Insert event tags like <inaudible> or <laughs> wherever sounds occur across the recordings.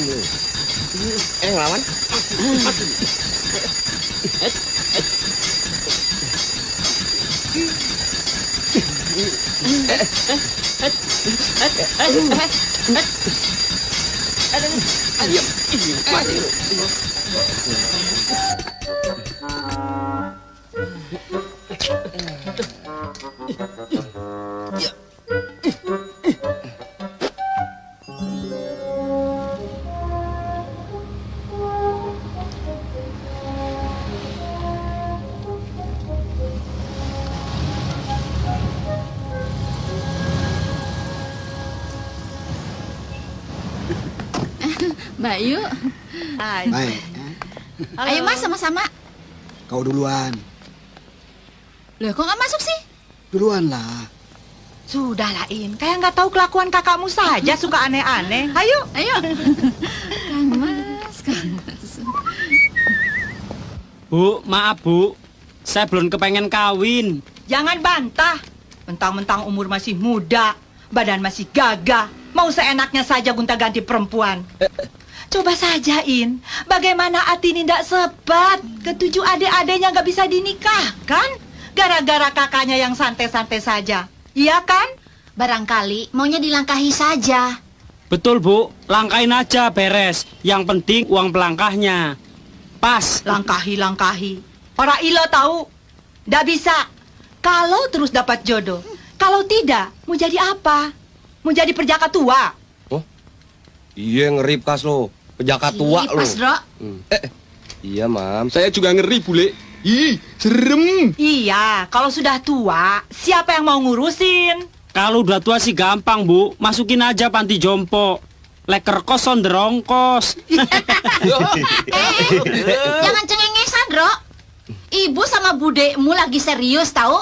Diam lu. Eh ngelawan. Diam. Mati lu. Mbak Yu, Baik, ayo mas sama-sama. kau duluan. Loh kok nggak masuk sih? Duluan lah. Sudahlah, In. Kayak nggak tahu kelakuan kakakmu saja suka aneh-aneh. Ayo. Ayo. Kang Mas, Kang Mas. Bu, maaf bu, saya belum kepengen kawin. Jangan bantah. Mentang-mentang umur masih muda, badan masih gagah, mau seenaknya saja gonta-ganti perempuan. Coba saja, In. Bagaimana Atini tidak sebat? Ketujuh adik-adiknya nggak bisa dinikahkan? Gara-gara kakaknya yang santai-santai saja. Iya kan? Barangkali maunya dilangkahi saja. Betul bu, langkain aja beres. Yang penting uang pelangkahnya. Pas. Langkahi-langkahi. Orang ilo tahu. Nggak bisa. Kalau terus dapat jodoh. Kalau tidak, mau jadi apa? Mau jadi perjaka tua? Iya ngeri kas lo. Penjaka tua Ih, Dro. Hmm. Eh, eh. iya mam. Saya juga ngeri bule. Ih, serem. Iya, kalau sudah tua, siapa yang mau ngurusin? Kalau udah tua sih gampang bu, masukin aja panti jompo. Leker kos onderongkos. <laughs> Jangan cengengesan, Dro. Ibu sama budekmu lagi serius tahu?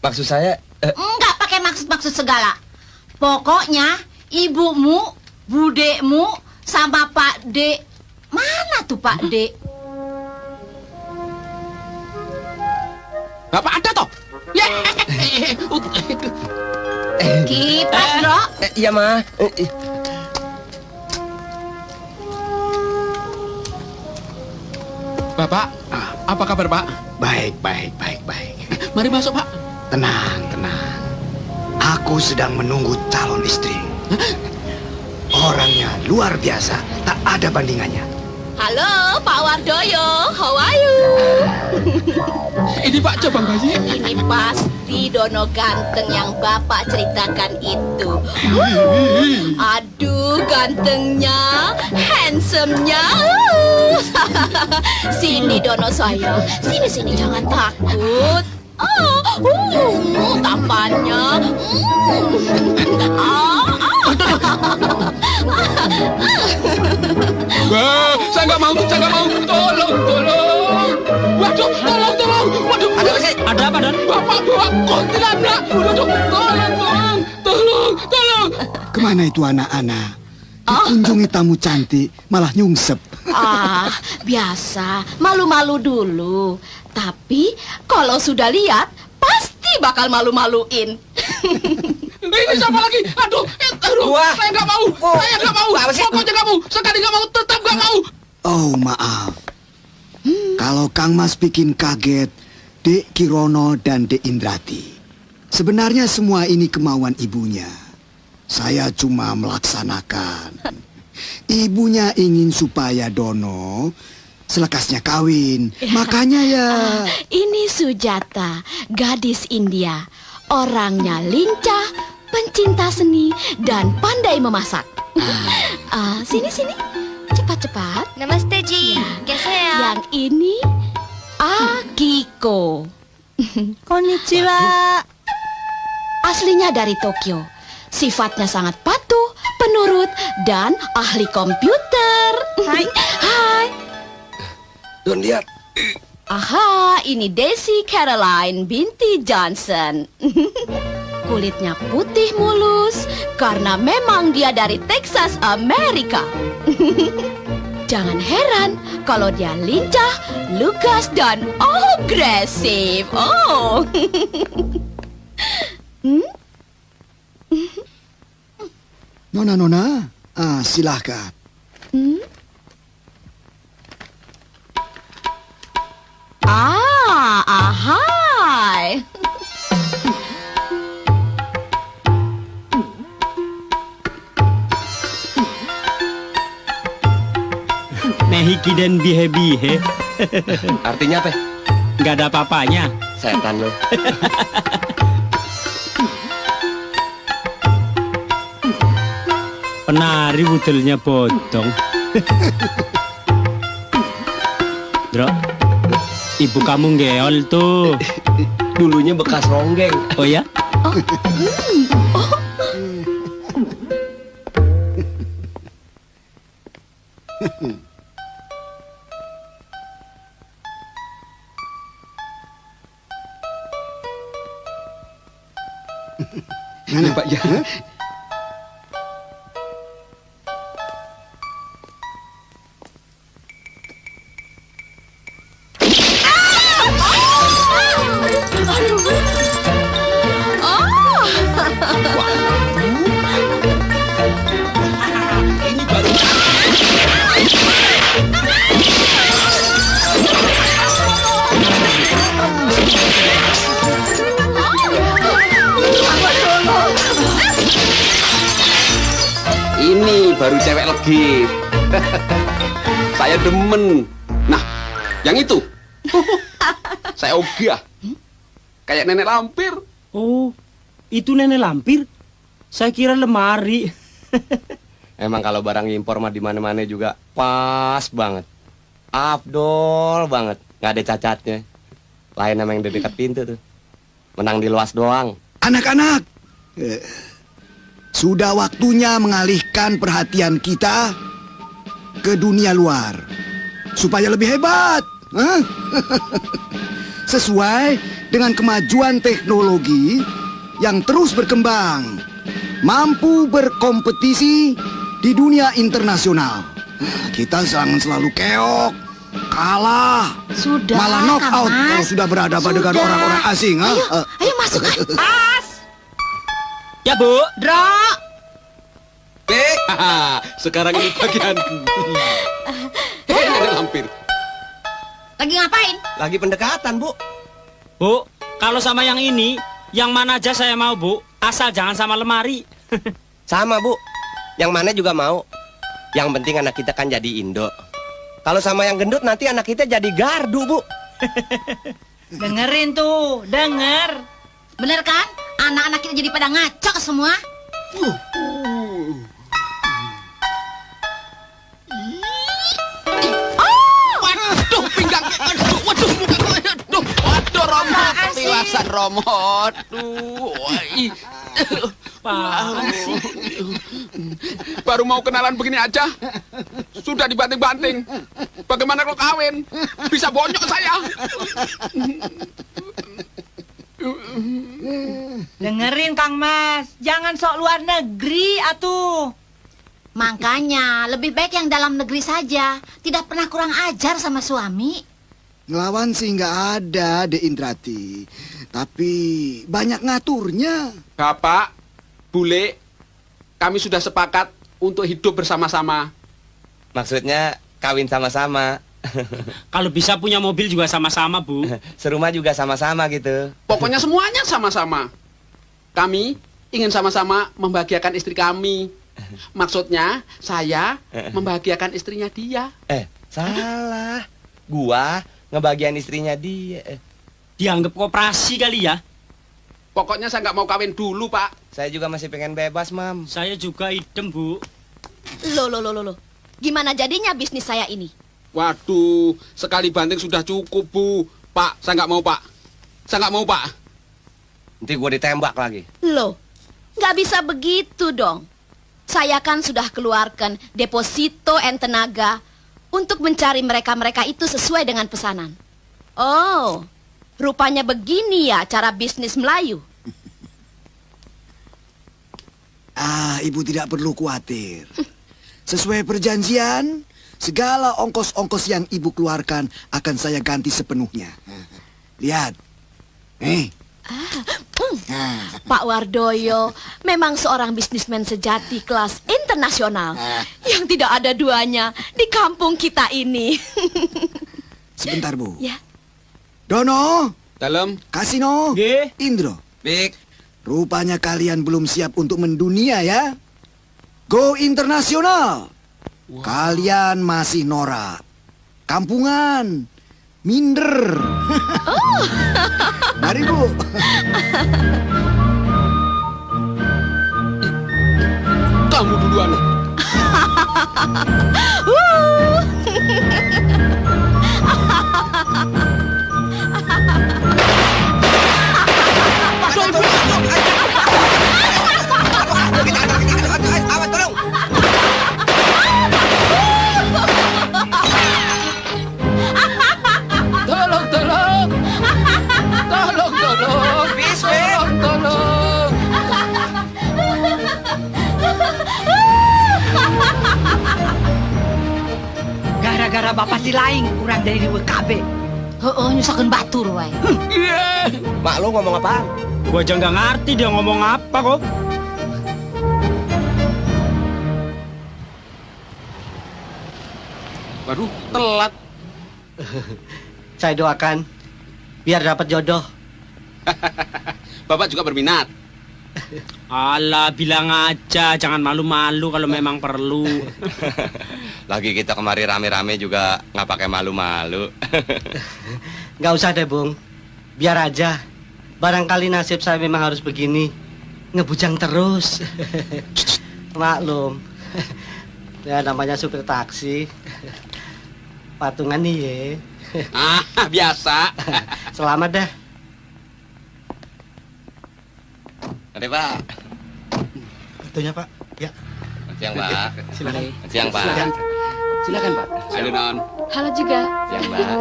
Maksud saya, eh, Enggak pakai maksud-maksud segala. Pokoknya ibumu, budekmu, sama Pak D. Mana tuh Pak D? Bapak ada toh? Ya. Kipas, Dro. eh, iya ma. Eh, eh. Bapak, apa kabar Pak? Baik, baik, baik, baik. Mari masuk Pak. Tenang, tenang. Aku sedang menunggu calon istri. Orangnya luar biasa, tak ada bandingannya. Halo, Pak Wardoyo. How are you? Ini Pak Cabang Bayi. Ini pasti Dono ganteng yang Bapak ceritakan itu. Aduh, gantengnya, handsome-nya. <laughs> sini Dono sayang, sini sini jangan takut. Oh, uh, tampannya. Mm. <laughs> Ah, <laughs> Wah, saya nggak mau, saya nggak mau. Tolong, tolong. Waduh, tolong, tolong. Waduh, Ada apa sih? Ada apa dan? Bapak bawa kuntilanak. Waduh, tolong, tolong, tolong, tolong. Ke mana itu anak-anak? Dikunjungi tamu cantik, malah nyungsep. Ah, biasa. Malu-malu dulu. Tapi kalau sudah lihat, pasti bakal malu-maluin. <laughs> Ini siapa lagi? Aduh, eh, aduh. Wah. Saya nggak mau, Oh. saya nggak mau. Apa sih? Pokoknya nggak mau. Sekali nggak mau, tetap nggak mau. Oh, maaf. Kalau Kang Mas bikin kaget, Dek Kirono dan Dek Indrati. Sebenarnya semua ini kemauan ibunya. Saya cuma melaksanakan. Ibunya ingin supaya Dono selekasnya kawin. <laughs> Makanya ya... Ini Sujata, gadis India. Orangnya lincah, pencinta seni, dan pandai memasak. Ah, sini sini, cepat-cepat. Namaste Ji. Geser. Yang ini Akiko. Konnichiwa. Aslinya dari Tokyo. Sifatnya sangat patuh, penurut, dan ahli komputer. Hai. Hai. Don lihat. Aha, ini Desi Caroline binti Johnson. <laughs> Kulitnya putih mulus karena memang dia dari Texas, Amerika. <laughs> Jangan heran kalau dia lincah, lugas, dan agresif. Oh. <laughs> hmm? Nona, Nona, ah, silahkan. Hmm? Ah, ahai. Nehiki dan bihe-bihe. <laughs> Artinya apa? Nggak ada apa-apanya. Setan lo. <laughs> Penari budelnya bodong. <laughs> Bro, ibu kamu ngeol tuh. Dulunya bekas ronggeng. Oh ya? Iya Pak ya. Ini baru cewek legit. <laughs> Saya demen. Nah, yang itu. <laughs> Saya ogah. Kayak nenek lampir. Oh, itu nenek lampir. Saya kira lemari. <laughs> Emang kalau barang impor mah di mana-mana juga pas banget. Abdol banget, nggak ada cacatnya. Lain sama yang di dekat pintu tuh. Menang di luas doang. Anak-anak, eh, sudah waktunya mengalihkan perhatian kita ke dunia luar supaya lebih hebat. Hah? <laughs> Sesuai dengan kemajuan teknologi yang terus berkembang, mampu berkompetisi di dunia internasional. Kita jangan selalu keok, kalah, Sudah, malah knock Kang out Mas. kalau sudah berhadapan dengan Sudah. orang-orang asing. Ayo, ayo masuk. As, <laughs> Ya, Bu. Dro, Eh, <laughs> sekarang ini bagian. Eh, nenek lampir. lagi ngapain? Lagi pendekatan, Bu. Bu, kalau sama yang ini, yang mana aja saya mau, Bu. Asal jangan sama lemari. <laughs> Sama bu, yang mana juga mau. Yang penting anak kita kan jadi Indo. Kalau sama yang gendut nanti anak kita jadi gardu bu. <laughs> dengerin tuh, denger. Bener kan? Anak-anak kita jadi pada ngaco semua. Waduh, pinggang. Aduh, waduh, muka gue. Aduh, waduh, Romo. Ketilasan, Romo. Aduh, wai. Baru mau kenalan begini aja, sudah dibanting-banting. Bagaimana kalau kawin? Bisa bonyok saya. Dengerin Kang Mas, jangan sok luar negeri atuh. Makanya lebih baik yang dalam negeri saja. Tidak pernah kurang ajar sama suami. Ngelawan sih nggak ada, De Indrati. Tapi banyak ngaturnya. Bapak, Bule, kami sudah sepakat untuk hidup bersama-sama. Maksudnya kawin sama-sama. <laughs> Kalau bisa punya mobil juga sama-sama, Bu. <laughs> Serumah juga sama-sama gitu. Pokoknya semuanya sama-sama. Kami ingin sama-sama membahagiakan istri kami. <laughs> Maksudnya, saya membahagiakan istrinya dia. Eh, salah. Gua ngebagian istrinya dia. Eh, Dianggap koperasi kali ya. Pokoknya saya nggak mau kawin dulu, Pak. saya juga masih pengen bebas, Mam. Saya juga idem, Bu. Loh, loh, loh, loh. Gimana jadinya bisnis saya ini? Waduh, sekali banting sudah cukup, Bu. Pak, saya nggak mau, Pak. Saya nggak mau, Pak. Nanti gua ditembak lagi. Loh, nggak bisa begitu dong. Saya kan sudah keluarkan deposito and tenaga untuk mencari mereka-mereka itu sesuai dengan pesanan. Oh, rupanya begini ya cara bisnis Melayu. Ah, ibu tidak perlu khawatir. Sesuai perjanjian, Segala ongkos-ongkos yang ibu keluarkan akan saya ganti sepenuhnya. Lihat. Eh. Nah, Pak Wardoyo memang seorang bisnismen sejati kelas internasional yang tidak ada duanya di kampung kita ini. <laughs> sebentar, Bu. ya, Dono, Dalam. Kasino, Nggih. Indro. Bik. Rupanya kalian belum siap untuk mendunia ya. Go internasional. Kalian masih norak. Kampungan. Minder. Mari Bu. Kamu duluan. <laughs> Gara-gara bapak si laing kurang dari WKB. Heeh, nyusakeun batur wae. Mak lu ngomong apaan? Gua aja nggak ngerti dia ngomong apa kok. Waduh, telat. <laughs> Saya doakan biar dapat jodoh. <laughs> Bapak juga berminat. <laughs> Alah, bilang aja, jangan malu-malu kalau memang perlu. <laughs> Lagi kita kemari rame-rame juga nggak pakai malu-malu. <laughs> Nggak usah deh, Bung. Biar aja. Barangkali nasib saya memang harus begini. Ngebujang terus. <laughs> Maklum. ya namanya supir taksi. Patungan nih ya. Ah, biasa. Selamat dah. Mari Pak. Kartunya Pak. Ya. Siang Pak. Silakan. Siang Pak. Silakan. Silakan Pak. Halo, Non. halo juga. Siang Pak.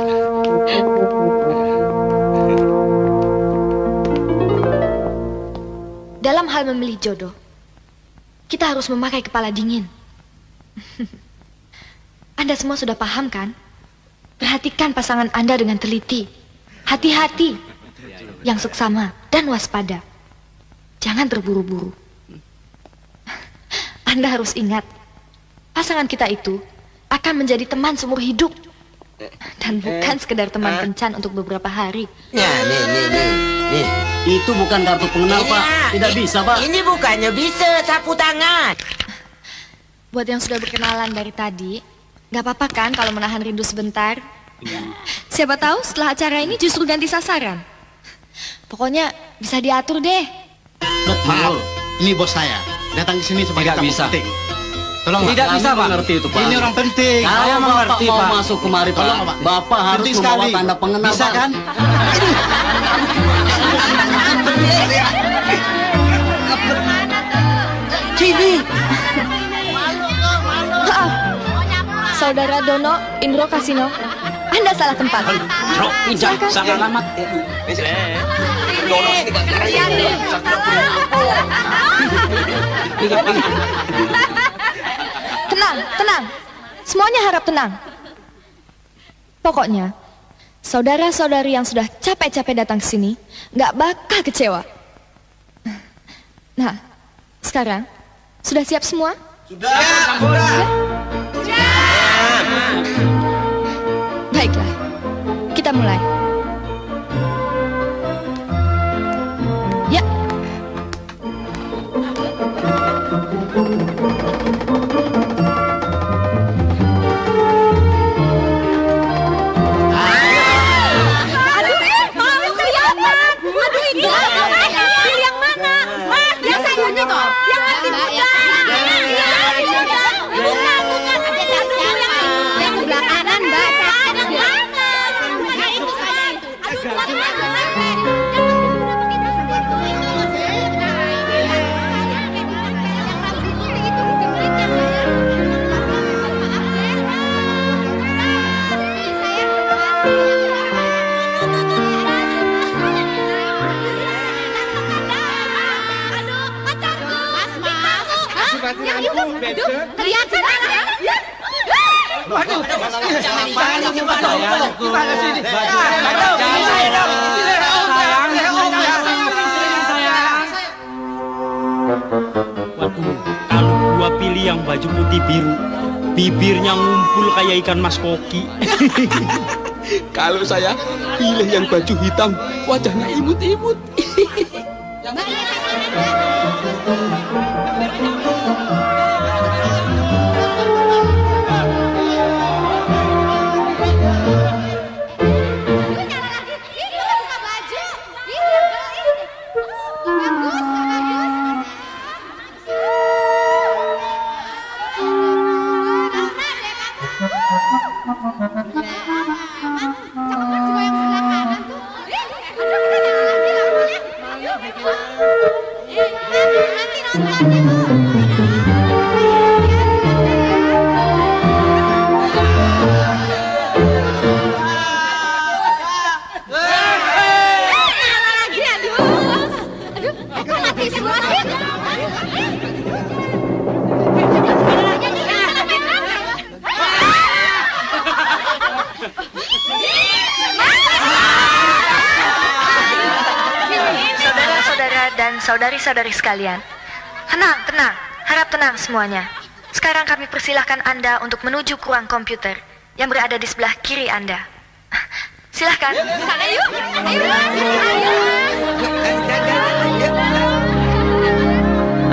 Dalam hal memilih jodoh, kita harus memakai kepala dingin. <laughs> Anda semua sudah paham kan? Perhatikan pasangan Anda dengan teliti. Hati-hati. Yang seksama dan waspada. Jangan terburu-buru. Anda harus ingat, pasangan kita itu akan menjadi teman seumur hidup. Dan bukan sekedar teman kencan untuk beberapa hari. Ya, nih, nih, nih. Nih. Itu bukan kartu pengenal, Pak. Tidak bisa, Pak. Ini bukannya bisa sapu tangan. Buat yang sudah berkenalan dari tadi, nggak apa-apa kan kalau menahan rindu sebentar? Siapa tahu setelah acara ini justru ganti sasaran. Pokoknya bisa diatur deh. Betul. Ini bos saya. Datang ke sini sebagai Tidak tamu bisa. penting. Tolong Pak. Tidak bisa, Pak. mengerti itu, Pak. Ini orang penting. Saya Kalau mengerti, Bapak mau Pak. masuk kemari, Pak. Tolong, Pak. Bapak harus Penting membawa sekali. tanda pengenal, Bisa, Pak. kan? <laughs> Sini. Maaf. <laughs> Saudara Dono, Indro Kasino. Anda salah tempat. Bro, pinjam, sangat alamat. Kan. Tenang, tenang. Semuanya harap tenang. Pokoknya, saudara-saudari yang sudah capek-capek datang ke sini nggak bakal kecewa. Nah, sekarang sudah siap semua? Baiklah, kita mulai. Aduh, kelihatan? Aduh, jangan jangan gimana Gimana sih ini? Waduh, kalau gua pilih yang baju putih biru, bibirnya ngumpul kayak ikan mas koki. <laughs> Kalau saya pilih yang baju hitam, wajahnya imut-imut. Semuanya. Sekarang kami persilahkan Anda untuk menuju ke ruang komputer yang berada di sebelah kiri Anda. Silahkan. Sana yuk.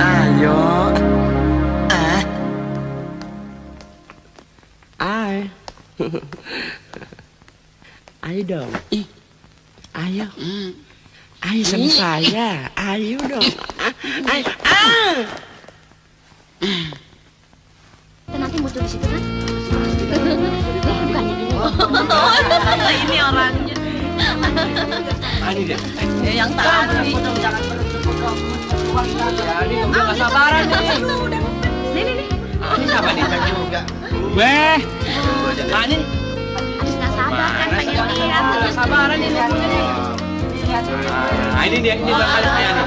Ayo. Ah. Ay. Ayo dong. Ih. Ayo. Ayo sama saya. Ayo dong. Ayo. Ah. Ini orangnya. Ini dia. Ya, yang tadi. Ini udah gak sabaran nih. Nih, nih, nih. Ini siapa nih? juga. Weh, Nah, ini Habis nggak sabar kan pengen lihat. gak sabaran nih nunggunya nih. Nah, ini dia. Ini bakal saya nih.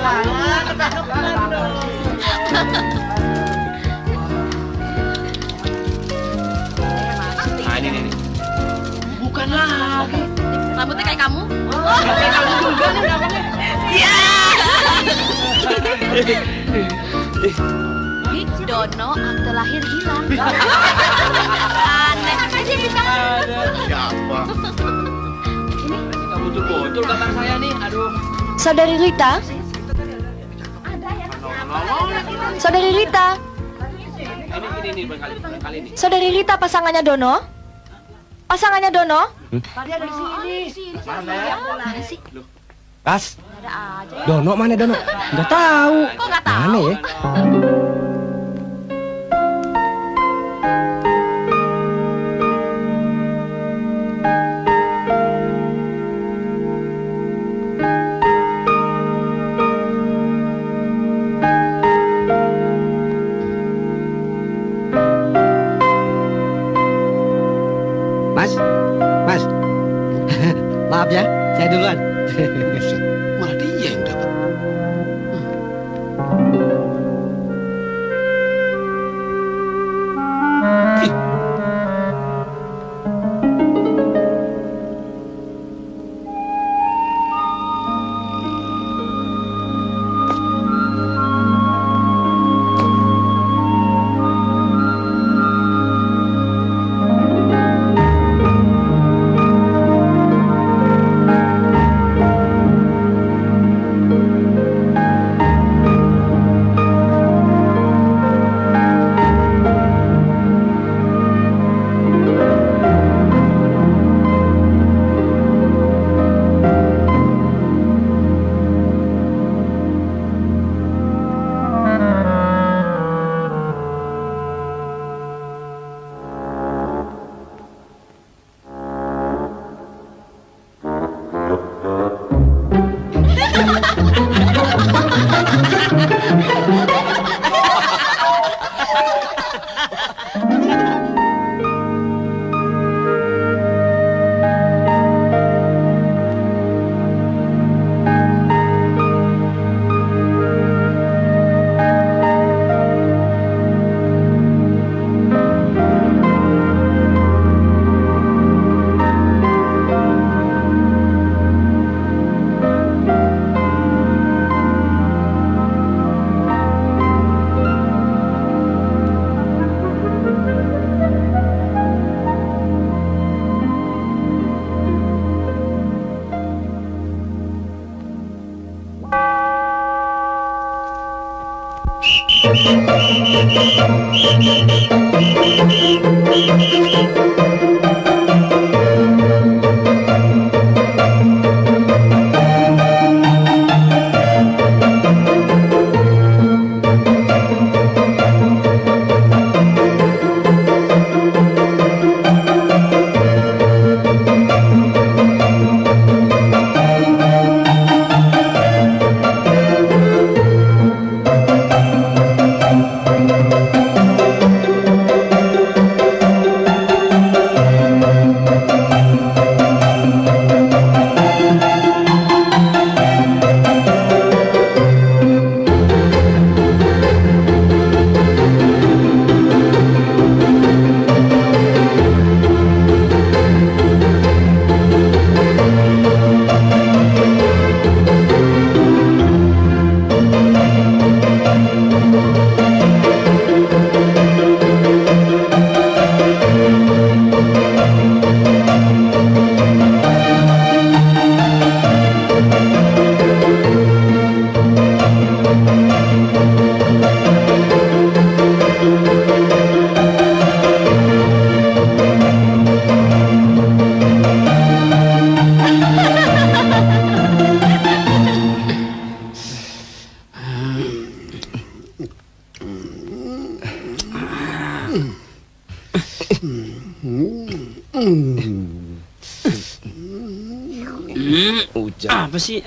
Bukan lagi. Rambutnya kayak kamu? Kayak kamu juga nih namanya. Iya. Dono akte lahir hilang. <laughs> Aneh aja bisa. Siapa? Gak muncul-muncul gambar saya nih. Aduh. Saudari Rita, Saudari Rita, Ini ini. Saudari Rita pasangannya Dono? Pasangannya Dono? Tadi ada di sini. Mana sih? Kas. Ada aja. Dono mana Dono? Enggak tahu. Kok nggak tahu? Mana ya? aussi.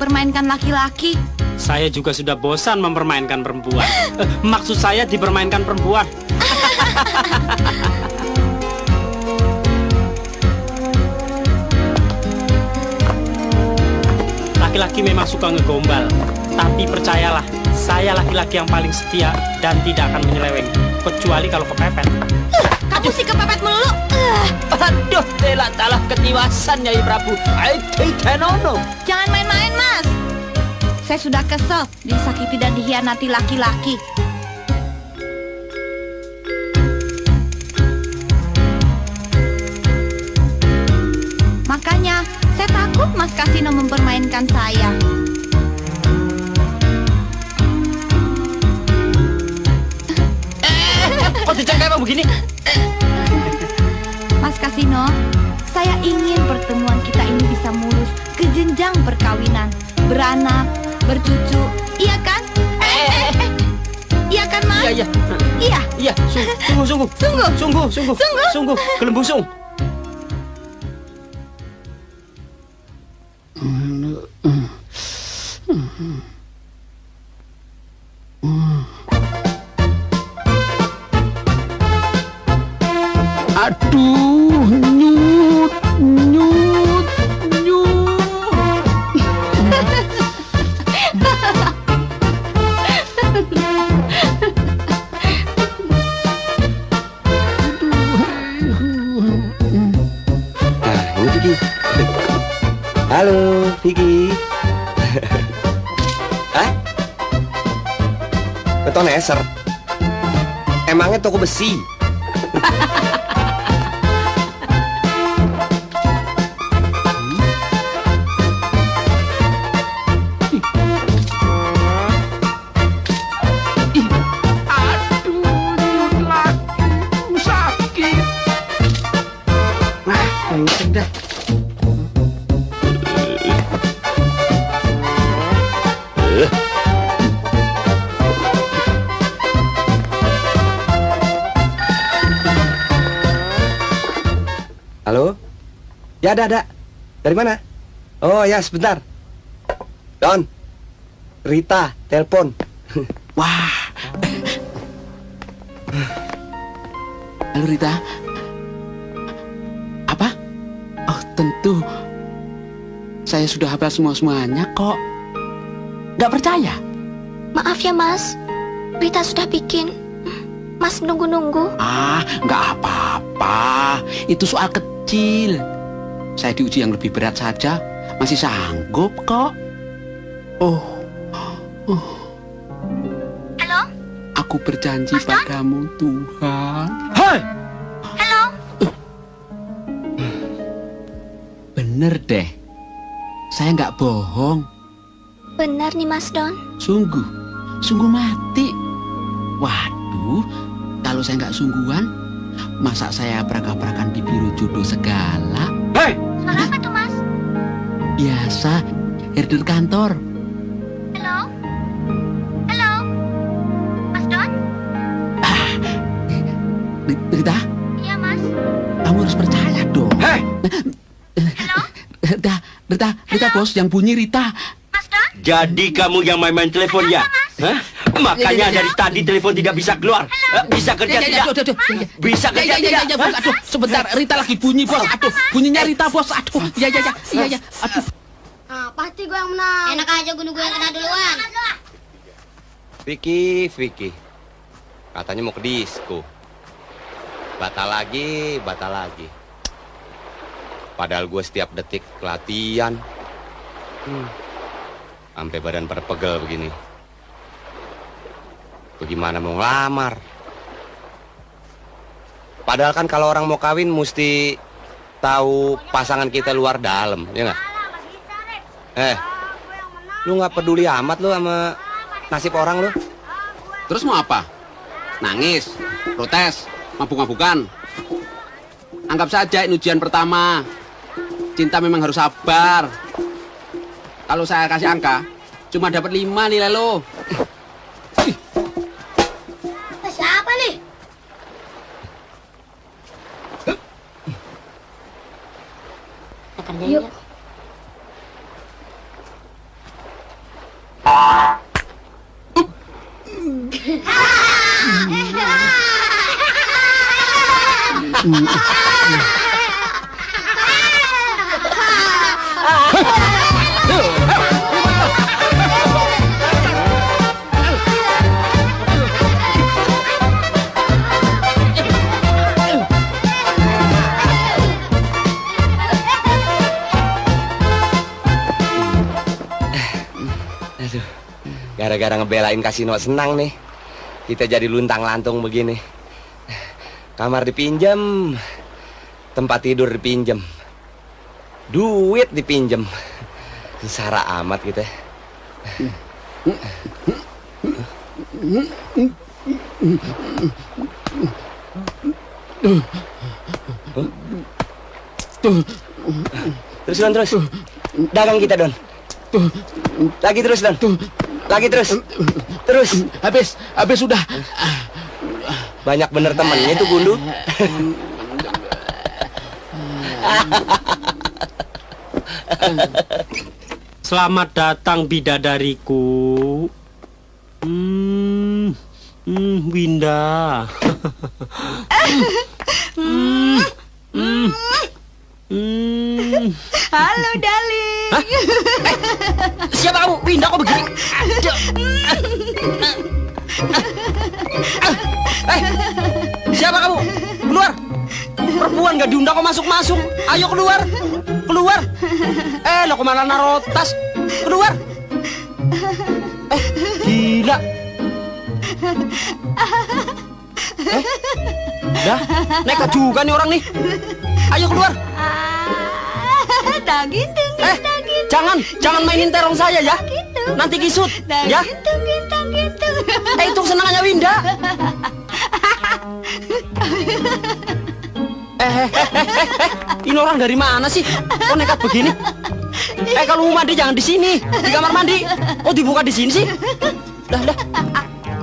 Dipermainkan laki-laki. Saya juga sudah bosan mempermainkan perempuan. Eh, maksud saya dipermainkan perempuan. <laughs> Laki-laki memang suka ngegombal, tapi percayalah, saya laki-laki yang paling setia dan tidak akan menyeleweng, kecuali kalau kepepet. Kamu sih kepepet melulu. Aduh, telah talah ketiwasan Nyai Prabu. I nono. Jangan main-main. Saya sudah kesel disakiti dan dihianati laki-laki. Makanya, saya takut Mas Kasino mempermainkan saya. Kok dicengkai emang begini? Mas Kasino, saya ingin pertemuan kita ini bisa mulus ke jenjang perkawinan, beranak, bercucu, iya kan? Eh, eh, eh. Iya kan, Mas? Iya, iya. Iya. Iya, sungguh, sungguh, sungguh. Sungguh. Sungguh, sungguh. Sungguh. Sungguh, Emangnya Ya, ada, ada. Dari mana? Oh, ya, sebentar. Don. Rita, telepon. <laughs> Wah. Halo Rita. Apa? Oh, tentu. Saya sudah hafal semua-semuanya kok. Nggak percaya? Maaf ya, Mas. Rita sudah bikin. Mas nunggu-nunggu. Ah, nggak apa-apa. Itu soal kecil. Saya diuji yang lebih berat saja. Masih sanggup kok. Oh. oh. Halo? Aku berjanji padamu, Tuhan. Hei! Halo? Bener deh. Saya nggak bohong. Benar nih, Mas Don. Sungguh. Sungguh mati. Waduh, kalau saya nggak sungguhan, masa saya peragak-peragan di biro jodoh segala? Hei! Biasa, herder kantor. Halo? Halo? Mas Don? Ri- Rita, Iya, Mas. kamu harus percaya dong. Hei! Halo? Rita, Rita, Rita bos, yang bunyi Rita. Mas Don? Jadi kamu yang main-main telepon ya? Hah? Makanya dari tadi telepon tidak bisa keluar. Eh, Bisa kerja tidak? Bisa kerja tidak? Aduh, sebentar, Rita lagi bunyi bos. Aduh, bunyinya Rita bos. Aduh, ya, ya, ya, ya, ya. Aduh. Nah, pasti gue yang menang. Enak aja gue gue yang kena duluan. Vicky, Vicky. Katanya mau ke disco. Batal lagi, batal lagi. Padahal gue setiap detik latihan. Hmm. Sampai badan berpegel begini. Bagaimana mau ngelamar? Padahal kan kalau orang mau kawin mesti tahu pasangan kita luar dalam, ya nggak? Eh, lu nggak peduli amat lu sama nasib orang lu? Terus mau apa? Nangis, protes, mabuk-mabukan. Anggap saja ini ujian pertama. Cinta memang harus sabar. Kalau saya kasih angka, cuma dapat lima nilai lo. Yuk. Aduh, <laughs> gara-gara ngebelain kasino senang nih. Kita jadi luntang lantung begini. Kamar dipinjam, tempat tidur dipinjam, duit dipinjam. Sara amat kita. Terus Don, terus. Dagang kita Don. Lagi terus Don. Lagi terus. Terus. Habis, habis sudah. Banyak bener temennya itu Gundu. Selamat datang bidadariku. Hmm, hmm Winda. <laughs> hmm, hmm, hmm. Halo, darling. Siapa kamu? Winda kok begini? Eh, siapa kamu? Keluar. Perempuan gak diundang kok masuk-masuk. Ayo keluar. Keluar. Eh, lo ke mana naruh tas? Keluar. Eh, gila. Eh, dah, nekat juga nih orang nih. Ayo keluar. Daging daging Eh, jangan, jangan mainin terong saya ya. Nanti kisut, ya. Eh, itu senangannya Winda. <laughs> Eh, eh, eh, eh, eh, eh, ini orang dari mana sih? Kok nekat begini? Eh, kalau mau mandi jangan di sini, di kamar mandi. Kok dibuka di sini sih? Dah, dah.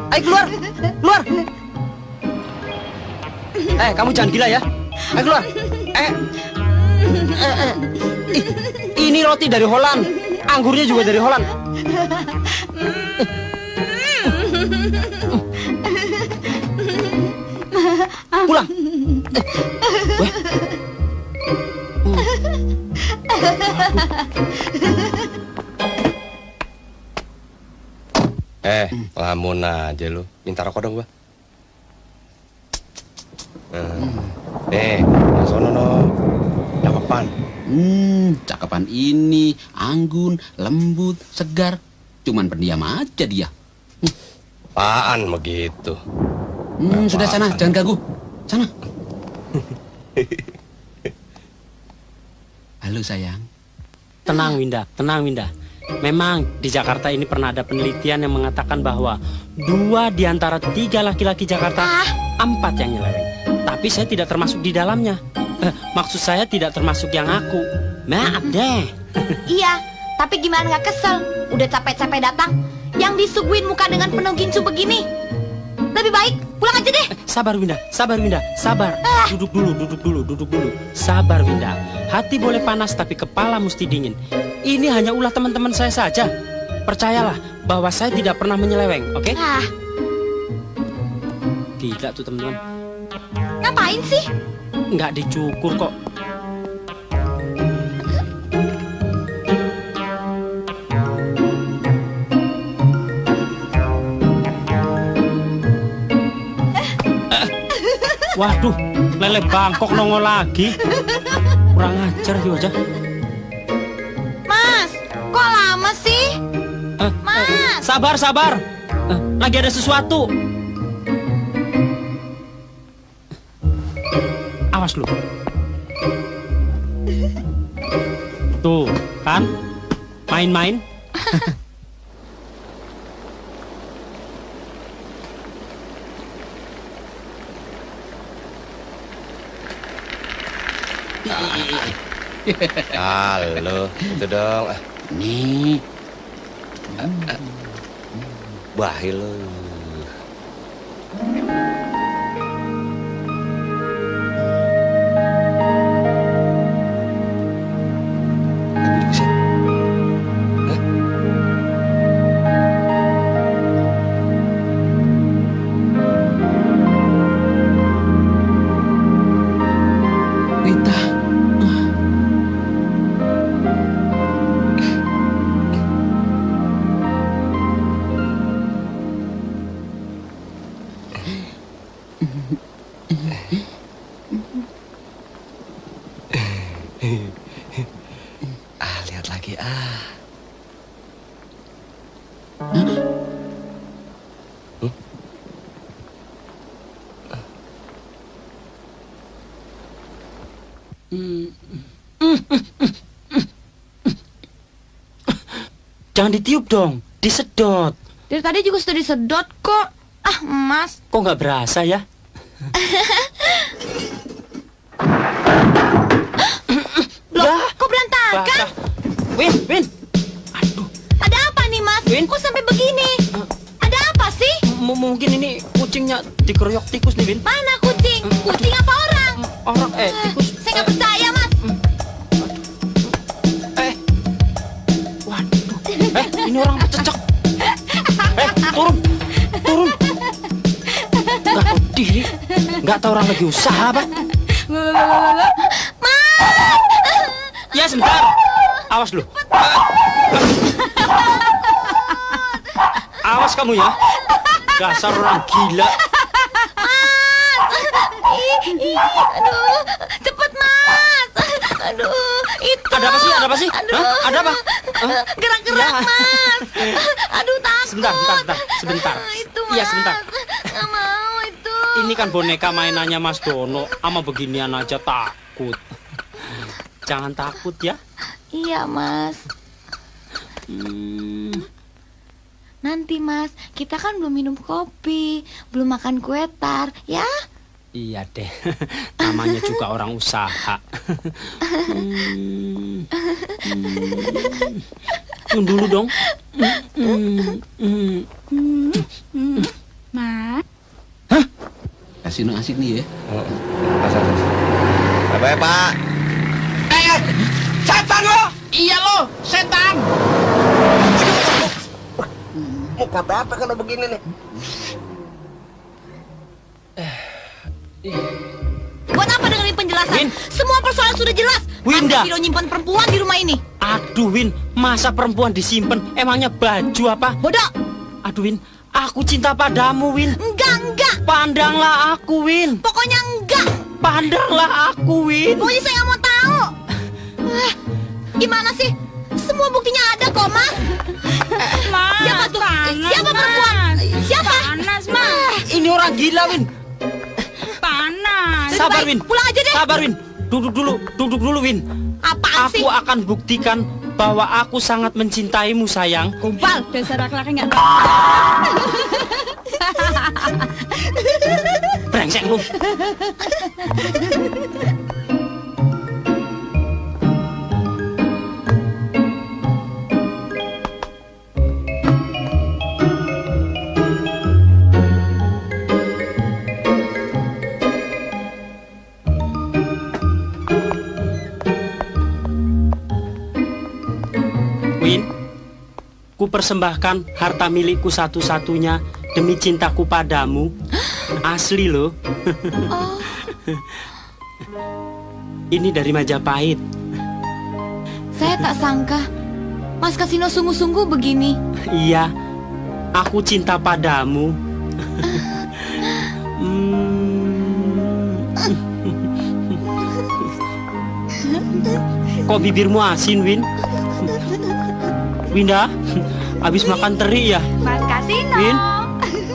Ayo keluar, keluar. Eh, kamu jangan gila ya. Ayo keluar. Eh, Ini roti dari Holland. Anggurnya juga dari Holland. Pulang. Weh. Eh, lamun aja lu. Minta rokok dong gua. Eh, Nih, sono no. Cakepan. Hmm, cakapan ini, anggun, lembut, segar. Cuman pendiam aja dia. Apaan begitu? Hmm, sudah sana, jangan ganggu. Sana. <laughs> Halo sayang. Tenang Winda, tenang Winda. Memang di Jakarta ini pernah ada penelitian yang mengatakan bahwa dua di antara tiga laki-laki Jakarta, empat yang nyeleweng. Tapi saya tidak termasuk di dalamnya. Eh, maksud saya tidak termasuk yang aku. Maaf deh. <laughs> Iya, tapi gimana nggak kesel? Udah capek-capek datang, yang disuguhin muka dengan penuh gincu begini. Lebih baik pulang aja deh. Sabar Winda, sabar Winda, sabar. Duduk dulu, duduk dulu, duduk dulu. Sabar Winda. Hati boleh panas tapi kepala mesti dingin. Ini hanya ulah teman-teman saya saja. Percayalah bahwa saya tidak pernah menyeleweng, oke? Ah, Gila tuh teman-teman. ngapain sih? Nggak dicukur kok. Waduh, lele bangkok nongol lagi. Kurang ajar sih wajah. Mas, kok lama sih? Mas. Sabar, sabar. Eh, Lagi ada sesuatu. Awas lu. Tuh, kan? Main-main. Halo, itu dong. Nih. Bahil lu. Jangan ditiup dong, disedot. Dari tadi juga sudah disedot kok. Ah, Mas. Kok nggak berasa ya? Dasar orang gila. Ih, ih, aduh, cepet Mas. Aduh, itu. Ada apa sih? Ada apa sih? Aduh. Hah? Ada apa? Gerak-gerak, Ya. Mas. Aduh, takut. Sebentar, sebentar, sebentar. Sebentar. Itu, Mas. Iya, sebentar. Nggak mau itu. Ini kan boneka mainannya Mas Dono. Ama beginian aja takut. Jangan takut ya. Iya, Mas. Hmm, Nanti, Mas, kita kan belum minum kopi, belum makan kue tar, ya? iya deh. <laughs> Namanya juga orang usaha. Hmm, hmm. Tunggu dulu dong. Hmm, hmm, hmm. Mas. Kasino asik nih ya. Apa ya, Pak? Eh, Setan lo! Iya lo, setan! Mau kata apa kalau begini nih? Buat apa dengerin penjelasan? Semua persoalan sudah jelas. Winda. Vino nyimpan perempuan di rumah ini. Aduh Win, masa perempuan disimpan? Emangnya baju apa? Bodoh. Aduh Win, aku cinta padamu Win. Enggak, enggak. Pandanglah aku Win. Pokoknya enggak. Pandanglah aku Win. Pokoknya saya nggak mau tahu. Ah, Gimana sih? Semua buktinya ada kok, Mas. Tuh? panas, Siapa perempuan? Siapa? Panas, Mas. Ini orang gila Win. Panas. Sabar Win. Pulang aja deh. Sabar Win. Duduk dulu, duduk dulu Win. Apaan Aku akan buktikan bahwa aku sangat mencintaimu sayang. Kumpal, dasar laki-laki nggak Brengsek lu. Ku persembahkan harta milikku satu-satunya demi cintaku padamu. <gasps> Asli loh. <laughs> Ini dari Majapahit. Saya tak sangka Mas Kasino sungguh-sungguh begini. <laughs> Iya, aku cinta padamu. <laughs> Kok bibirmu asin, Win? Winda, <laughs> habis makan teri ya? Mas Kasino. Win?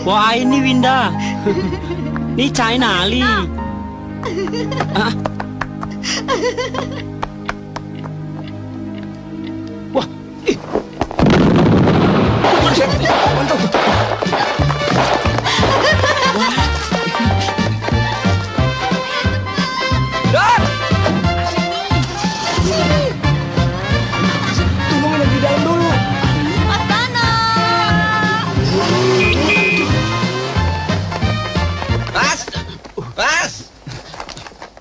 Wah ini Winda. <laughs> Ini China Ali. Ah. <laughs> Wah, ih.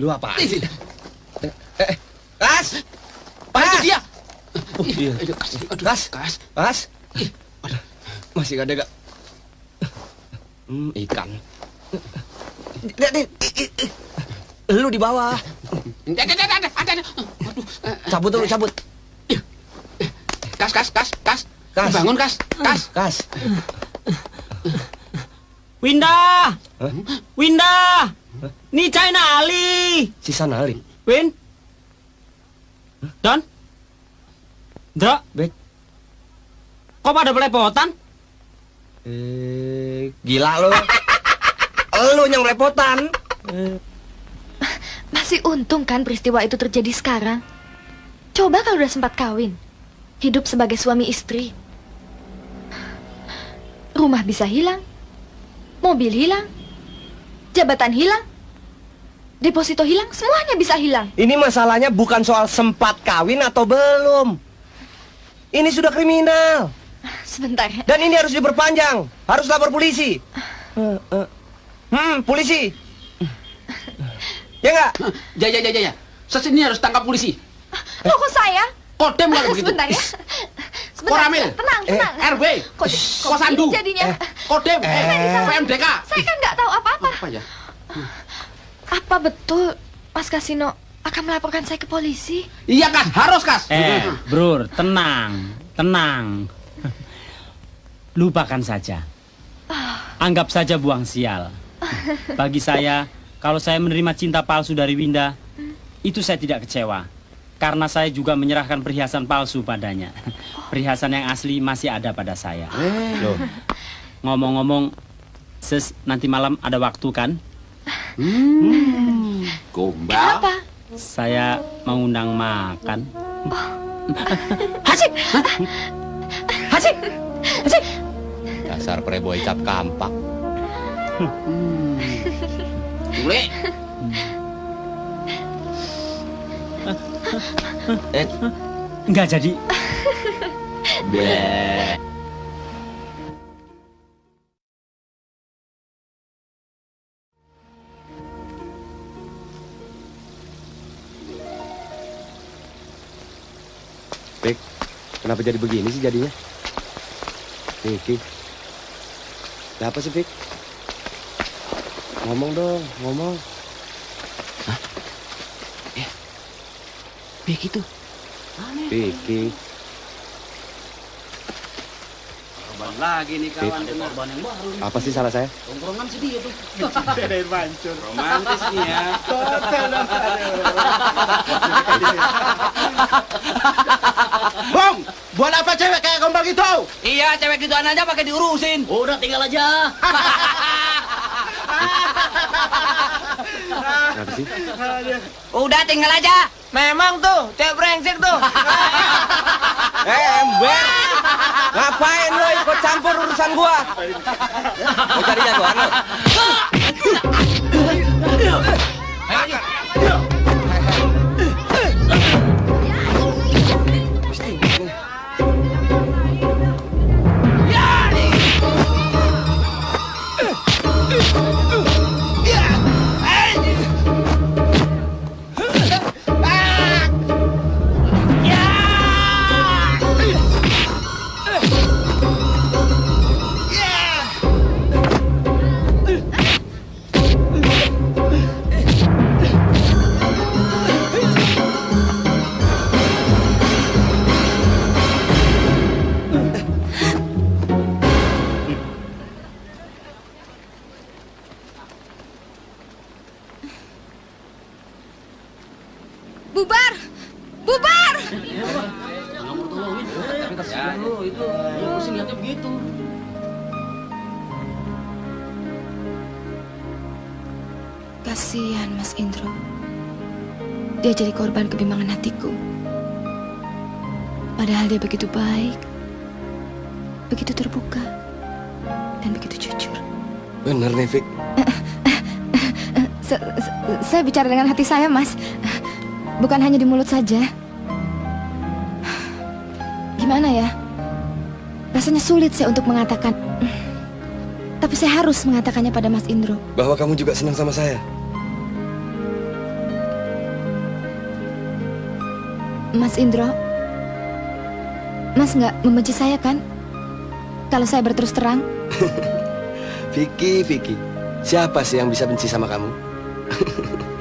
Lu apa? Eh, eh, Mas! Pak itu dia! Oh, iya. Mas, Mas, Mas. Masih gak ada gak? Hmm, ikan. Lihat i. lu di bawah. Ada, ada, ada, ada. Aduh, eh, Cabut dulu, cabut. kas, kas, kas, kas. Kas. Bangun, kas, kas. Kas. Winda! Winda! Ini China Ali. Si Sanali. Win? Don? Dra? Bek. Kok pada belepotan? Eh, gila lu. <laughs> lu yang lepotan. Masih untung kan peristiwa itu terjadi sekarang. Coba kalau udah sempat kawin. Hidup sebagai suami istri. Rumah bisa hilang. Mobil hilang. Jabatan hilang. Deposito hilang, semuanya bisa hilang. Ini masalahnya bukan soal sempat kawin atau belum. Ini sudah kriminal. Sebentar. Dan ini harus diperpanjang. Harus lapor polisi. Eh, eh. Hmm, polisi. Ya enggak? Ya, ya, ya, ya, ya. Sesini harus tangkap polisi. Loh kok saya? Kodem kalau <laughs> begitu. Sebentar ya. Sebentar. Koramil. Tenang, tenang. RW. Kok, kok Kosandu. gini jadinya? Kodem. Eh, eh. PMDK. Saya kan nggak tahu apa-apa. Apa ya? Apa betul Mas Kasino akan melaporkan saya ke polisi? Iya, Kas. Harus, Kas. Eh, Bro, tenang, tenang. Lupakan saja. Anggap saja buang sial. Bagi saya, kalau saya menerima cinta palsu dari Winda, itu saya tidak kecewa. Karena saya juga menyerahkan perhiasan palsu padanya. Perhiasan yang asli masih ada pada saya. Loh, ngomong-ngomong, Sis, nanti malam ada waktu kan? Hmm. Gombal. Kenapa? Saya mau undang makan. Hasik! Hasik! Hasik! Dasar preboy cap kampak. Bule. Eh, Enggak jadi. Bleh. Pik, kenapa jadi begini sih jadinya? Vicky. Ada apa sih, Pik? Ngomong dong, ngomong. Vicky tuh. Vicky. Korban lagi nih kawan. Vicky. Korban yang baru. nih. Apa sih salah saya? Tongkrongan sih dia tuh. <laughs> Dari mancur. Romantis nih ya. <laughs> Bong, buat apa cewek kayak gombal gitu? Iya, cewek gituan aja pakai diurusin. Udah tinggal aja. <laughs> Kenapa sih? Udah tinggal aja. Memang tuh, cewek brengsek tuh. Eh, ember! Ngapain lo ikut campur urusan gua? Mau cari jagoan lo? Jadi korban kebimbangan hatiku. Padahal dia begitu baik, begitu terbuka, dan begitu jujur. Nih. Se- se- saya bicara dengan hati saya, Mas. Bukan hanya di mulut saja. Gimana ya? Rasanya sulit saya untuk mengatakan. Tapi saya harus mengatakannya pada Mas Indro. Bahwa kamu juga senang sama saya. Mas Indro, Mas nggak membenci saya kan? Kalau saya berterus terang, <laughs> Vicky, Vicky. Siapa sih yang bisa benci sama kamu? <laughs>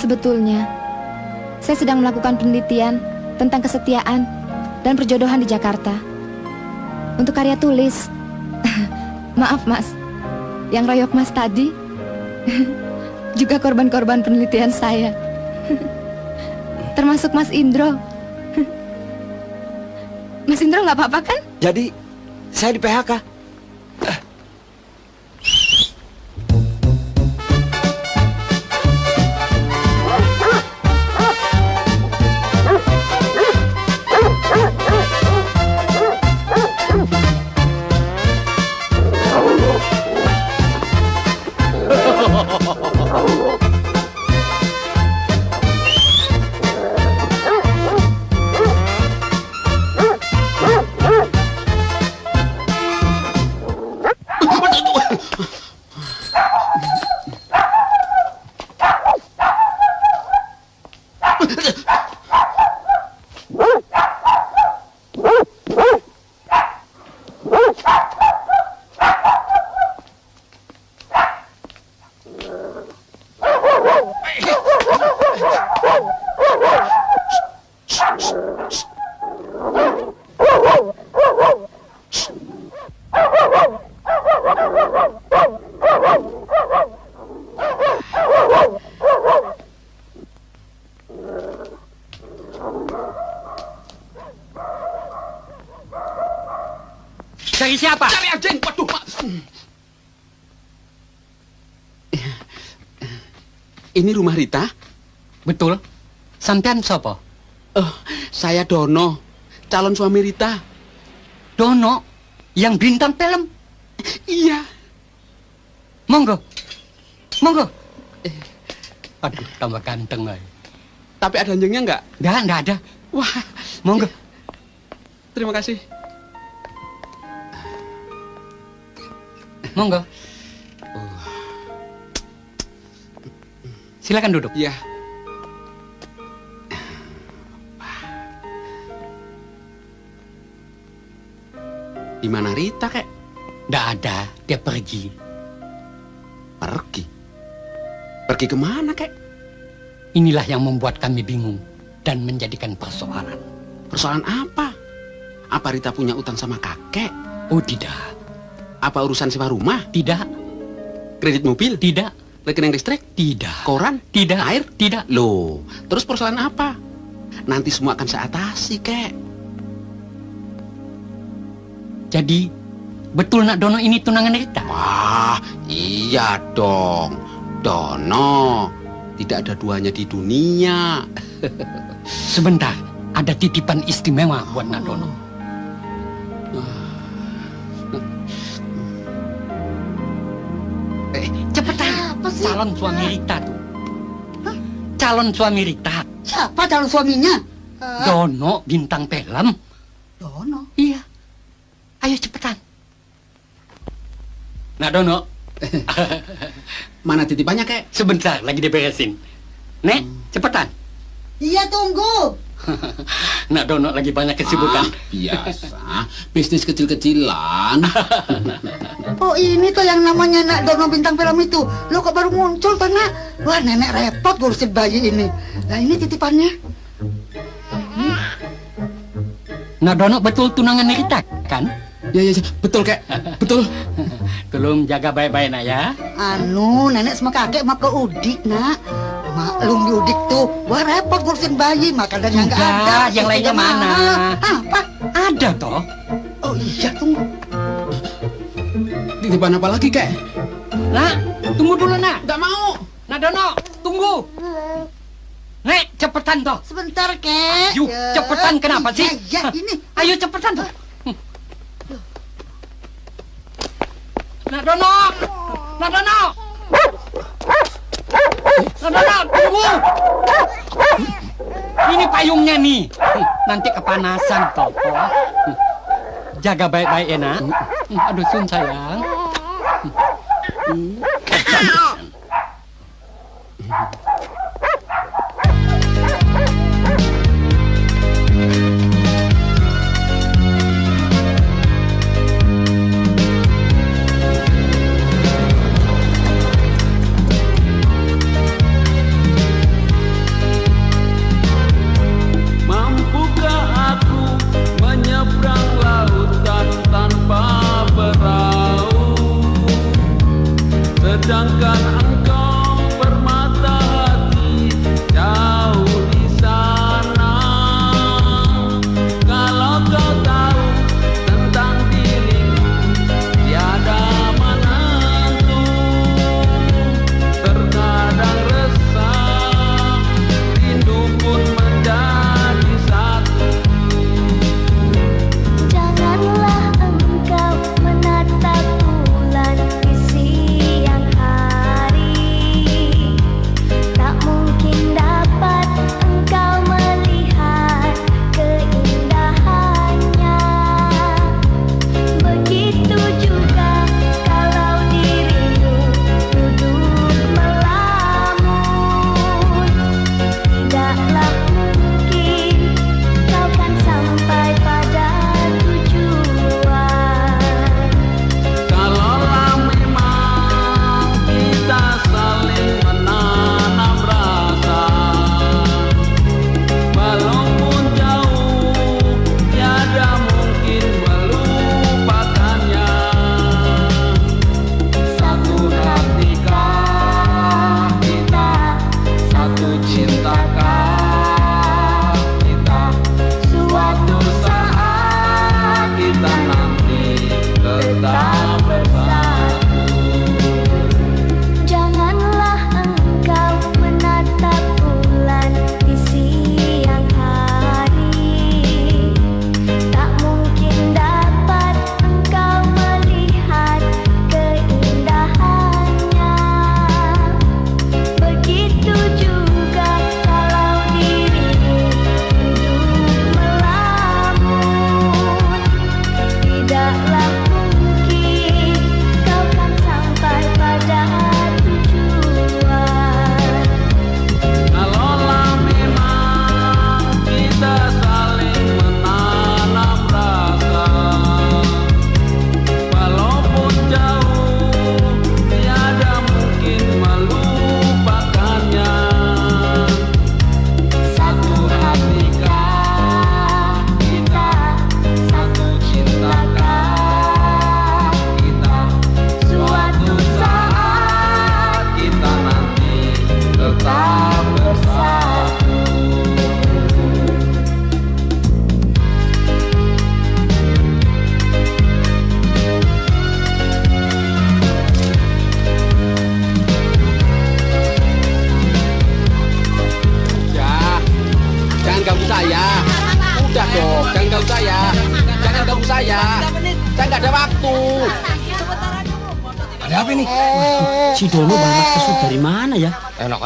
Sebetulnya saya sedang melakukan penelitian tentang kesetiaan dan perjodohan di Jakarta. Untuk karya tulis. <laughs> Maaf, Mas. Yang royok Mas tadi juga korban-korban penelitian saya. <laughs> Termasuk Mas Indro. Mas Indro nggak apa-apa kan? Jadi, saya di PHK. Sampean siapa? Oh, saya Dono, calon suami Rita. Dono, yang bintang film. Iya. Monggo. Monggo. Eh, Aduh, tambah ganteng ay. Tapi ada anjingnya nggak? Nggak, nggak ada. Wah, Monggo. terima kasih. Monggo. Silakan duduk. Iya. Di mana Rita, kek? Nggak ada, dia pergi. Pergi? Pergi ke mana, kek? Inilah yang membuat kami bingung dan menjadikan persoalan. Persoalan apa? Apa Rita punya utang sama kakek? Oh tidak. Apa urusan sewa rumah? Tidak. Kredit mobil? Tidak. Rekening listrik? Tidak. Koran? Tidak. Air? Tidak. Loh, terus persoalan apa? Nanti semua akan saya atasi, kek. Jadi, betul nak Dono ini tunangan Rita? Wah, iya dong. Dono, tidak ada duanya di dunia. <laughs> Sebentar, ada titipan istimewa buat nak Dono. Eh, cepetan. Calon suami Rita tuh. Calon suami Rita. Siapa calon suaminya? Dono bintang film. Dono. Iya. Ayo cepetan. Nah Dono. <laughs> Mana titipannya, kek? Sebentar, lagi diberesin. Nek, cepetan. Iya tunggu. <laughs> Nak Dono lagi banyak kesibukan. Ah, biasa. Bisnis kecil-kecilan. <laughs> Oh ini tuh yang namanya nak Dono bintang film itu. Lo kok baru muncul tuh nak? Wah nenek repot ngurusin bayi ini. Nah ini titipannya. Nah Dono betul tunangan Rita, kan? Ya, ya, ya. Betul, kek. Betul. Tolong jaga baik-baik, nak ya. Anu nenek sama kakek mau ke Udik nak. Maklum di Udik tuh, wah repot ngurusin bayi makanannya nggak ada. yang lainnya mana? Apa? Ada toh. Oh iya tunggu. Titipan apa lagi, kek? Nak, tunggu dulu, nak. Nggak mau. Nah Dono, tunggu. Nek, cepetan toh. Sebentar kek. Yuk, Ya. cepetan kenapa sih? Ya, ya ini. Ayo cepetan toh. Nak Dono, Nak Dono. Nak Dono, tunggu. Ini payungnya nih. Nanti kepanasan toh. Jaga baik-baik ya nak. Aduh sun sayang.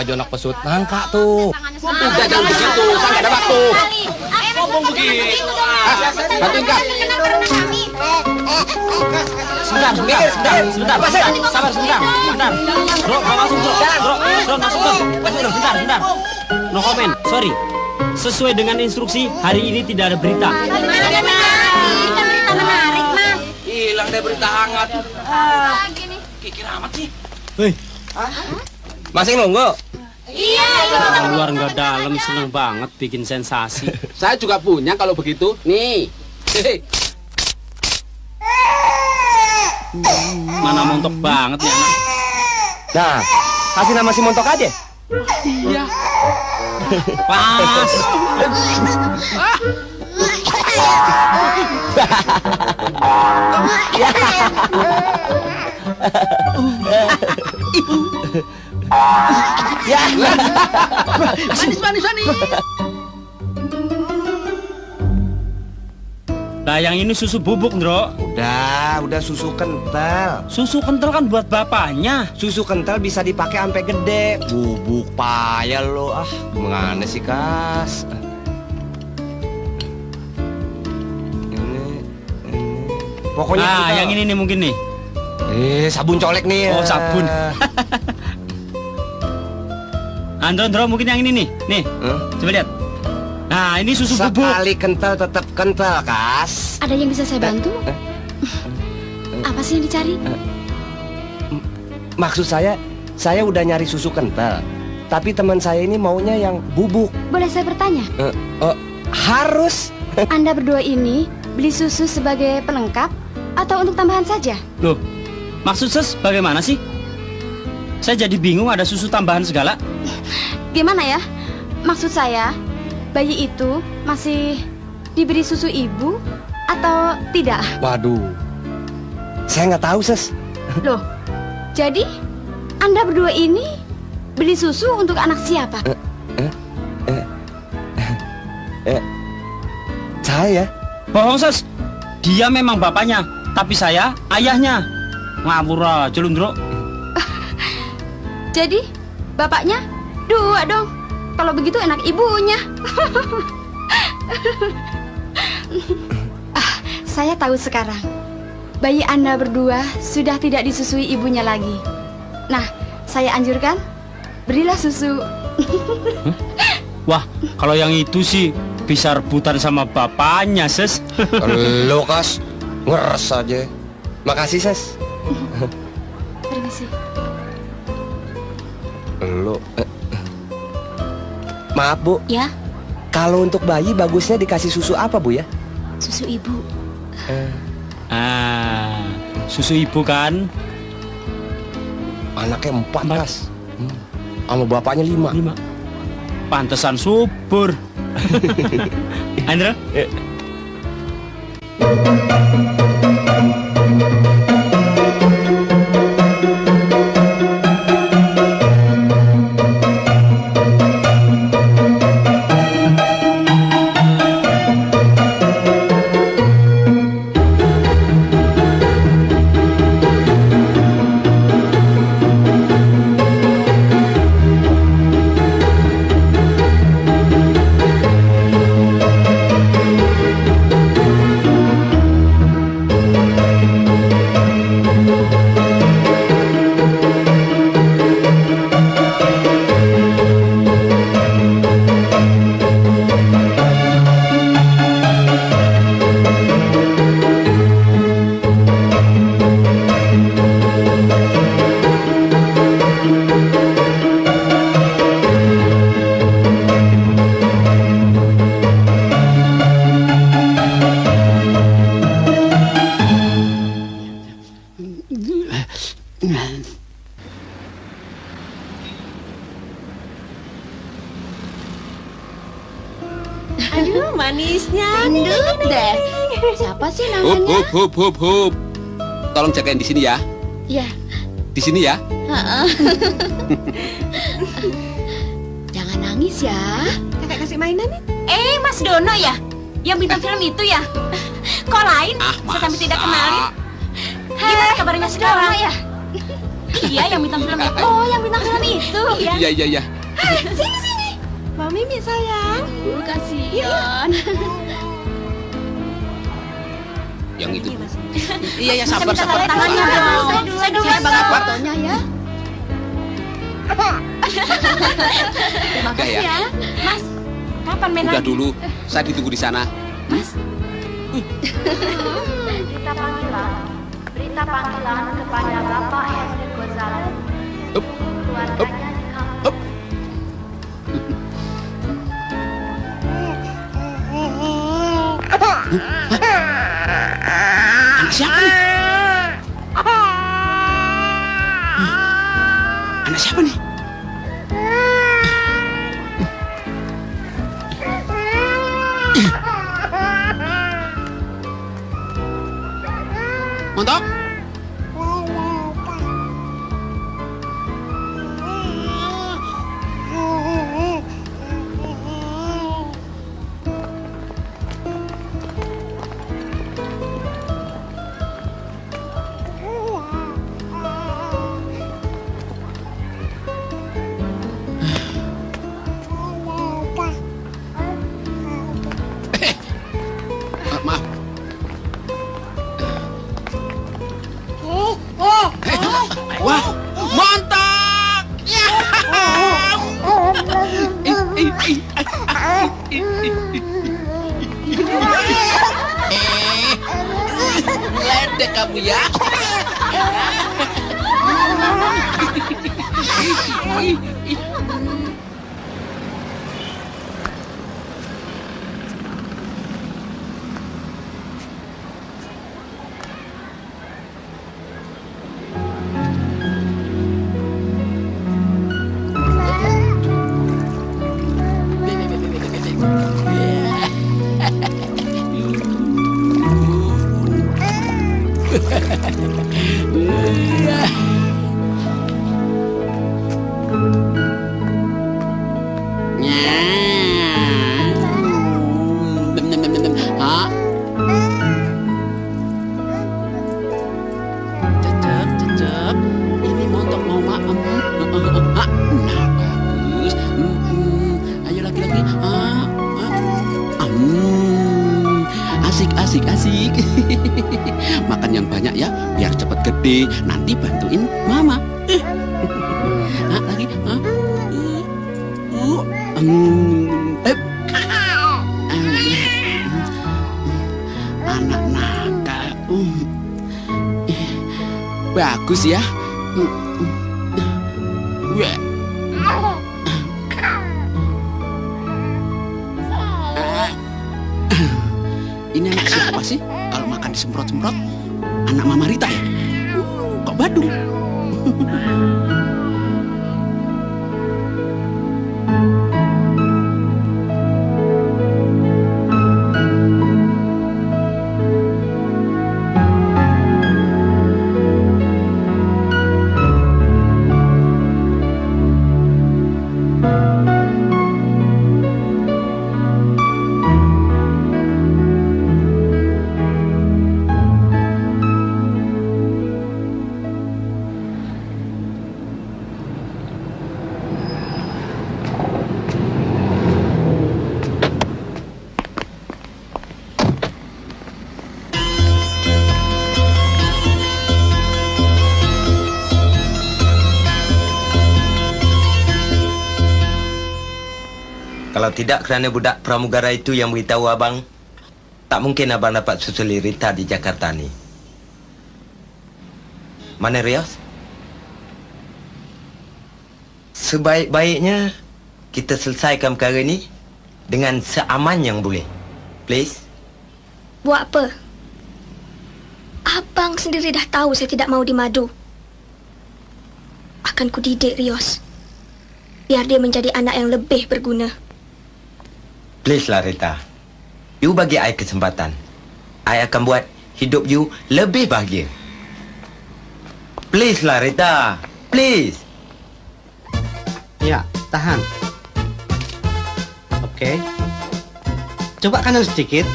Anak pesut. Nangka tuh. Udah jangan begitu, saya nggak ada waktu. Ngomong begitu. Bantuin kak. Sebentar, sebentar, sebentar, sebentar. Sabar sebentar, sebentar. Bro, mau masuk bro. Bro, bro masuk bro. Masuk bro, sebentar, sebentar. No comment, sorry. Sesuai dengan instruksi, hari ini tidak ada berita. Hilang deh berita hangat. Kikir amat sih. Hei, Masih nunggu? Orang luar nggak dalam seneng banget bikin sensasi. Saya juga punya kalau begitu. Nih. Mana montok banget nih anak. Nah, kasih nama si Montok aja. Iya. Pas. <laughs> Ya. Manis, manis, manis. Nah, yang ini susu bubuk, Ndro. Udah, udah susu kental. Susu kental kan buat bapaknya. Susu kental bisa dipakai sampai gede. Bubuk payah lo ah. Gimana sih, Kas? Ini, ini. Pokoknya Nah, kita- yang ini nih mungkin nih. Eh, sabun colek nih. Oh, ya. sabun. <laughs> Andro, Andro, mungkin yang ini nih. Nih, Hah? coba lihat. Nah, ini susu bubuk. Sekali kental tetap kental, Kas. Ada yang bisa saya bantu? Apa sih yang dicari? Maksud saya, saya udah nyari susu kental. Tapi teman saya ini maunya yang bubuk. Boleh saya bertanya? Eh, oh, harus. <laughs> Anda berdua ini beli susu sebagai pelengkap atau untuk tambahan saja? Loh, maksud ses bagaimana sih? Saya jadi bingung ada susu tambahan segala. Gimana ya? Maksud saya, bayi itu masih diberi susu ibu atau tidak? Waduh. Saya nggak tahu, Ses. Loh, jadi Anda berdua ini beli susu untuk anak siapa? Eh, saya. Bohong ses. Dia memang bapaknya, tapi saya ayahnya. Ngawur aja. Jadi, bapaknya dua dong. Kalau begitu enak ibunya. ah, saya tahu sekarang. Bayi Anda berdua sudah tidak disusui ibunya lagi. Nah, saya anjurkan berilah susu. Wah, kalau yang itu sih bisa rebutan sama bapaknya, ses. Lo, Kas. Ngeres aja. Makasih, Ses. Permisi. Lo. eh, Maaf, Bu. Ya, Kalau untuk bayi bagusnya dikasih susu apa, Bu ya? susu ibu. Ah, susu ibu kan? Anaknya empat, Kas. Hmm. Sama bapaknya lima. Lima. Pantesan subur. <laughs> Andro? Aduh, manisnya. Ndut deh. Siapa sih namanya? hup, hup, hup, hup. Tolong jagain di sini ya. Ya. Di sini ya. Heeh. <laughs> Jangan nangis ya. Kakak kasih mainan nih. Eh, Mas Dono ya? Yang bintang film itu ya? Kok lain? Ah, Saya sampai tidak kenalin. Gimana kabarnya sekarang? ya? iya, yang bintang film itu. Oh, yang bintang film <laughs> itu. Iya. Iya, iya, iya. Sini, sini. Mimi sayang. Kasihan. Yang itu. Iya, ya sabar, Saya minta sabar. tanda tangannya sabar. dong. Saya dulu, saya dulu. Saya bangga Sabar. fotonya ya. Terima Udah ya. Mas, kapan main Udah lagi? dulu, saya ditunggu di sana. Mas. Berita panggilan, berita panggilan kepada Bapak Henry Gonzalez. Keluarganya Anak siapa nih? Anak Cecep, cecep. Ini montok mau. Hah? Nah, bagus. Ayo laki-laki. Ah, ah. Hmm. Asik, asik, asik. <laughs> Makan yang banyak ya, biar cepat gede. Nanti bantuin mama. Eh. Ah, lagi. Ah. Uh. Hmm. Bagus ya. Ah. Ini anak siapa sih? Kalau makan disemprot-semprot, anak Mama Rita Kalau tidak kerana budak pramugara itu yang beritahu abang, tak mungkin abang dapat susuli Rita di Jakarta ni. Mana Rios? Sebaik-baiknya kita selesaikan perkara ni dengan seaman yang boleh. Please. Buat apa? Abang sendiri dah tahu saya tidak mau dimadu. Akan kudidik Rios. Biar dia menjadi anak yang lebih berguna. Please lah Rita. You bagi I kesempatan. I akan buat hidup you lebih bahagia. Please lah Rita. Please. Ya, tahan. Oke. Coba kanan sedikit.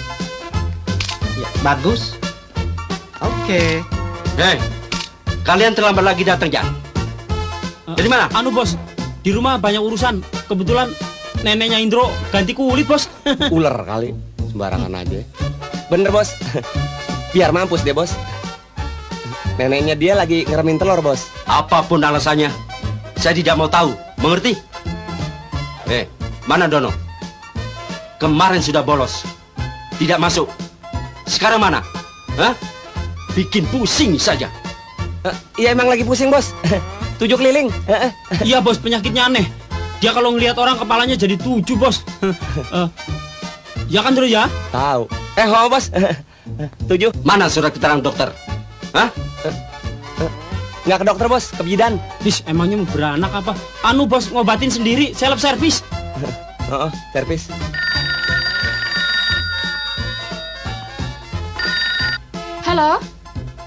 Ya, bagus. Oke. Hei, kalian terlambat lagi datang ya? Dari mana? Anu bos, di rumah banyak urusan. Kebetulan neneknya Indro ganti kulit bos. <laughs> Ular kali, sembarangan aja. Bener bos, <laughs> biar mampus deh bos. Neneknya dia lagi ngeremin telur bos. Apa pun alasannya, saya tidak mau tahu. Mengerti? Eh, mana Dono? Kemarin sudah bolos. Tidak masuk. Sekarang mana? Hah? Bikin pusing saja. Iya emang lagi pusing bos. <laughs> Tujuh keliling. Iya bos, penyakitnya aneh. Dia kalau ngelihat orang kepalanya jadi tujuh bos. <laughs> Eh, ya kan dulu ya? Tahu. Eh, oh bos. <laughs> Tujuh. Mana surat keterangan dokter? Hah? Nggak ke dokter bos, ke bidan. Bis, emangnya mau beranak apa? Anu bos, ngobatin sendiri, self service. <laughs> Oh, servis. Halo,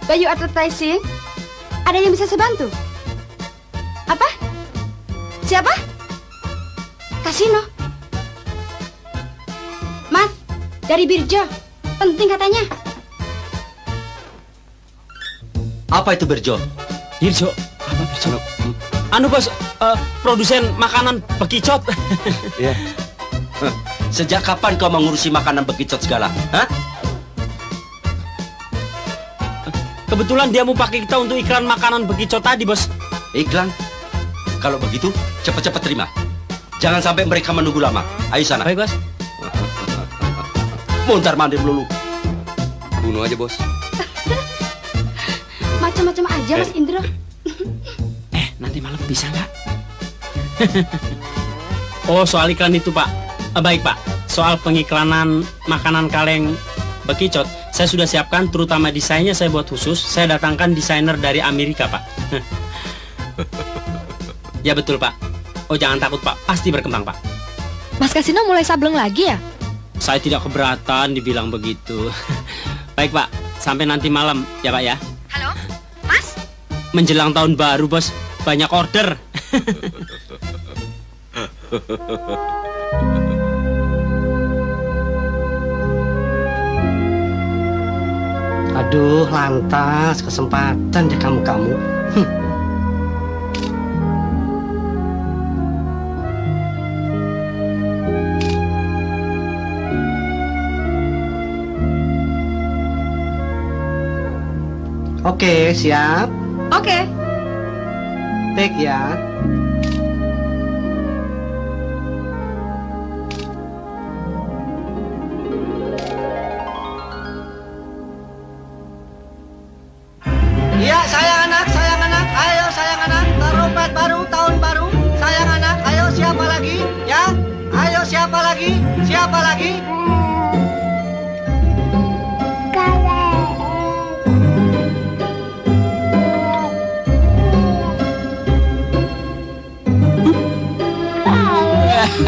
Bayu Advertising. Ada yang bisa saya bantu? Apa? Siapa? Kasino. Mas, dari Birjo. Penting katanya. Apa itu Berjo? Birjo, apa Birjo? Anu bos, eh, produsen makanan bekicot. <laughs> Iya. Hah, Sejak kapan kau mengurusi makanan bekicot segala? Hah? Kebetulan dia mau pakai kita untuk iklan makanan bekicot tadi bos. Iklan? Kalau begitu, cepat-cepat terima. Jangan sampai mereka menunggu lama. Ayo sana. Baik, Bos. Montar mandir melulu. Bunuh aja bos. <laughs> Macam-macam aja Mas Indro. <laughs> Eh, nanti malam bisa nggak? <laughs> oh, soal iklan itu Pak. Eh, baik Pak. Soal pengiklanan makanan kaleng bekicot, saya sudah siapkan terutama desainnya saya buat khusus. Saya datangkan desainer dari Amerika Pak. ya betul Pak. Oh jangan takut Pak, pasti berkembang Pak. Mas Kasino mulai sableng lagi ya? Saya tidak keberatan dibilang begitu. <laughs> Baik Pak, sampai nanti malam ya Pak ya. Halo, Mas? Menjelang tahun baru bos, banyak order. <laughs> Aduh, lantas kesempatan deh kamu-kamu. Hm. Oke, siap. Oke. Take ya.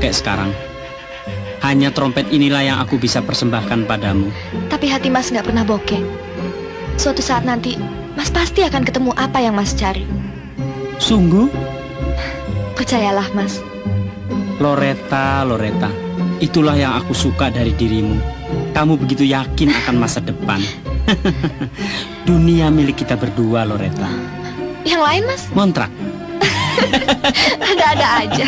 bokek sekarang. Hanya trompet inilah yang aku bisa persembahkan padamu. Tapi hati Mas nggak pernah bokeh. Suatu saat nanti, Mas pasti akan ketemu apa yang Mas cari. Sungguh? Percayalah, Mas. Loretta, Loretta, itulah yang aku suka dari dirimu. Kamu begitu yakin akan masa depan. <laughs> Dunia milik kita berdua, Loretta. Yang lain, Mas? Kontrak. <laughs> Ada-ada aja.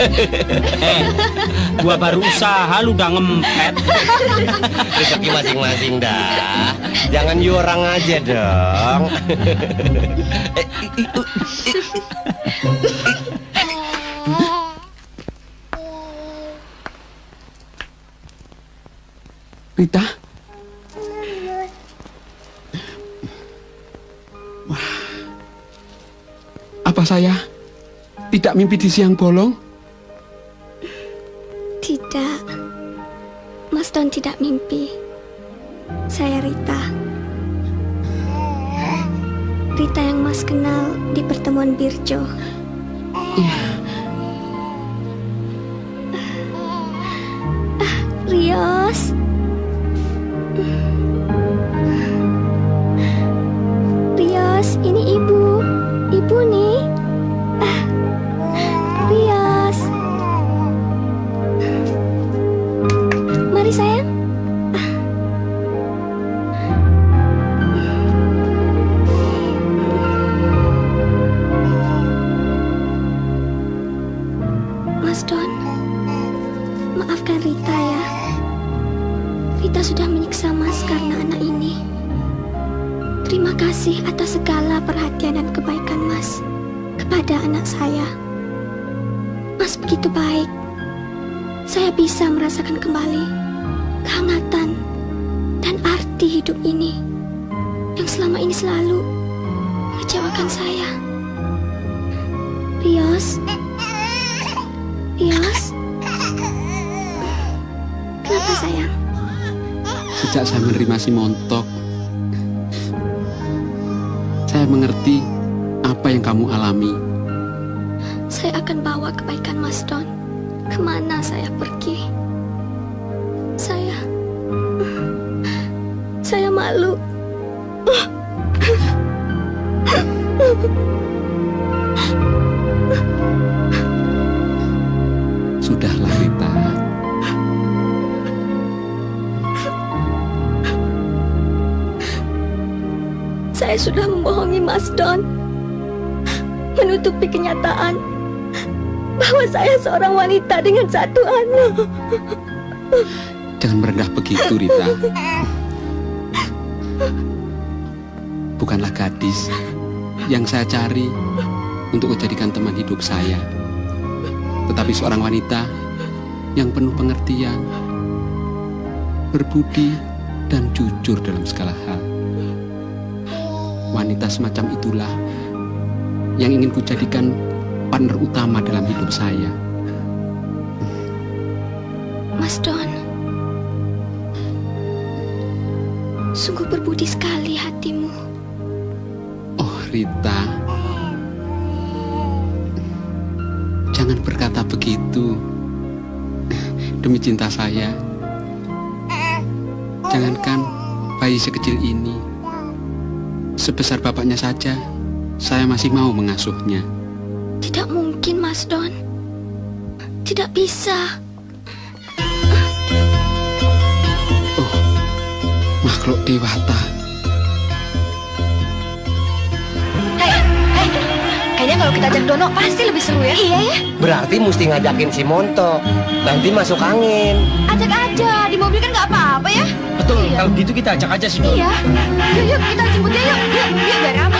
eh, <laughs> gua baru usaha lu udah ngempet. <laughs> Rezeki masing-masing dah. Jangan orang aja dong. Apa saya tidak mimpi di siang bolong? Mengecewakan saya. Rios, Rios, kenapa sayang? Sejak saya menerima si montok, saya mengerti apa yang kamu alami. Saya akan bawa kebaikan Mas Don ke mana saya pergi. Saya, saya malu. Sudahlah Rita. Saya sudah membohongi Mas Don, menutupi kenyataan bahwa saya seorang wanita dengan satu anak. Jangan merendah begitu Rita. Bukanlah gadis yang saya cari untuk menjadikan teman hidup saya. Tetapi seorang wanita yang penuh pengertian, berbudi, dan jujur dalam segala hal. Wanita semacam itulah yang ingin kujadikan partner utama dalam hidup saya. Mas Don, sungguh berbudi sekali hatimu. Oh Rita, jangan berkata begitu. Demi cinta saya, jangankan bayi sekecil ini, sebesar bapaknya saja, saya masih mau mengasuhnya. Tidak mungkin, Mas Don. Tidak bisa. Makhluk dewata, kayaknya kalau kita ajak Dono pasti lebih seru ya. Iya ya. Berarti mesti ngajakin si Montok. Nanti masuk angin. Ajak aja, di mobil kan nggak apa-apa ya. Betul, kalau gitu kita ajak aja si Don. Iya. Yuk, yuk, kita jemput dia yuk. Yuk, yuk, biar ramai.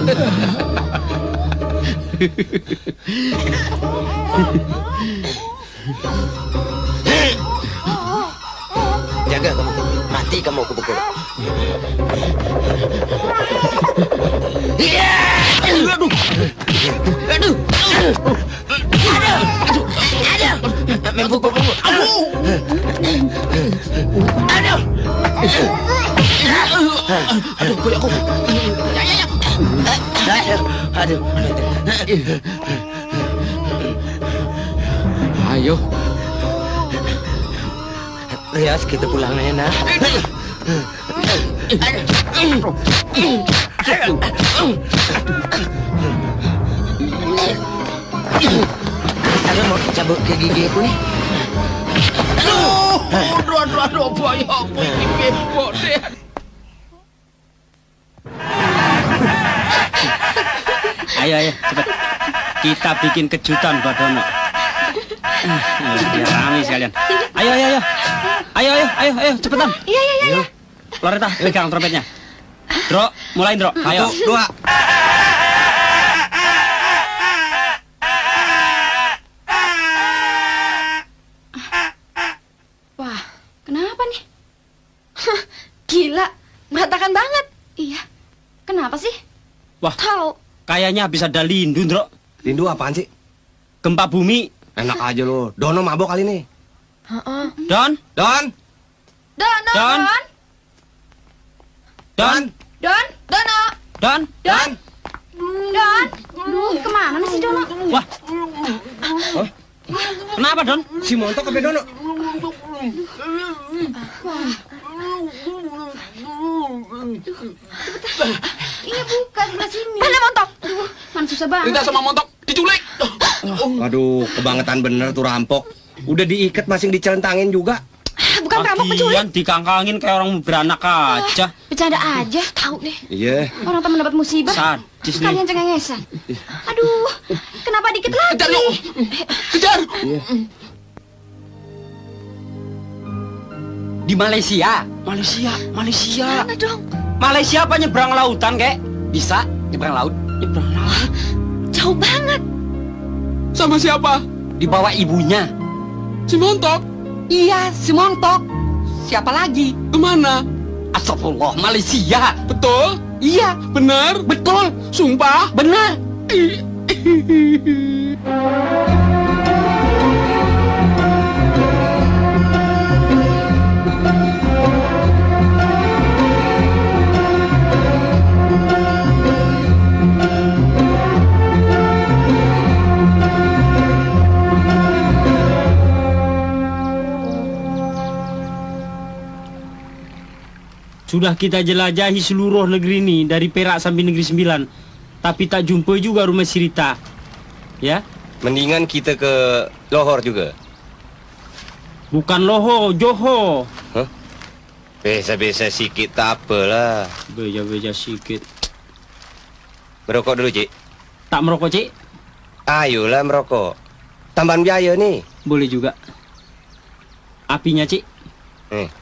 Jaga kamu, mati kamu kepukul. Iya! Aduh! Aduh! Aduh! Aduh! Aduh! Membukul kamu. Aduh! Aduh! Aduh, kulit Aduh. Ayo. Rias, kita pulang ya, nak. Ada mau cabut ke gigi aku nih. Aduh, aduh, aduh, aduh, bahaya apa ini bebok Ayo, ayo, cepet. Kita bikin kejutan buat Dono. Biar rame sekalian. Ayo, ayo, ayo. Ayo, ayo, ayo, ayo, cepetan. Iya, iya, iya. Loreta, pegang trompetnya. Dro, mulai Dro. Ayo. Satu, dua. Wah, kenapa nih? Gila, berantakan banget. Iya. Kenapa sih? Wah, tahu. Kayaknya habis ada lindu, Dro. Lindu apaan sih? Gempa bumi. Enak aja lo. Dono mabok kali ini. Heeh. Don, Don, Don, Don, Don. Don. Don, Don, Dono. Don, Don. Don. Ke mana nih si Dono? Wah. Kenapa, Don? Si montok ke Dono. Iya bukan sebelah sini. Mana montok? Aduh, mana susah banget. Rita sama montok diculik. Waduh, kebangetan bener tuh rampok. Udah diikat masing dicelentangin juga. Bukan rampok penculik. Dikangkangin kayak orang beranak aja. Bercanda aja, tahu deh. Iya. Orang teman dapat musibah. Sadis nih. Kalian cengengesan. Aduh, kenapa dikit lagi? Kejar. Di Malaysia. Malaysia, Malaysia. Mana dong? Malaysia apa nyebrang lautan, kek? Bisa nyebrang laut. Nyebrang laut. Jauh banget. Sama siapa? Dibawa ibunya. Si montok. Iya, si montok. Siapa lagi? Ke mana? Astagfirullah, Malaysia. Betul? Iya. Benar? Betul. Sumpah? Benar. <laughs> Sudah kita jelajahi seluruh negeri ini dari Perak sampai negeri Sembilan, tapi tak jumpa juga rumah Sirita. Ya, Mendingan kita ke Lohor juga. bukan Loho, Joho. Biasa-biasa sikit tak apalah. Beja-beja sikit. Merokok dulu, Cik. Tak merokok, Cik? Ayolah merokok. Tambahan biaya nih. Boleh juga. Apinya, Cik. Eh.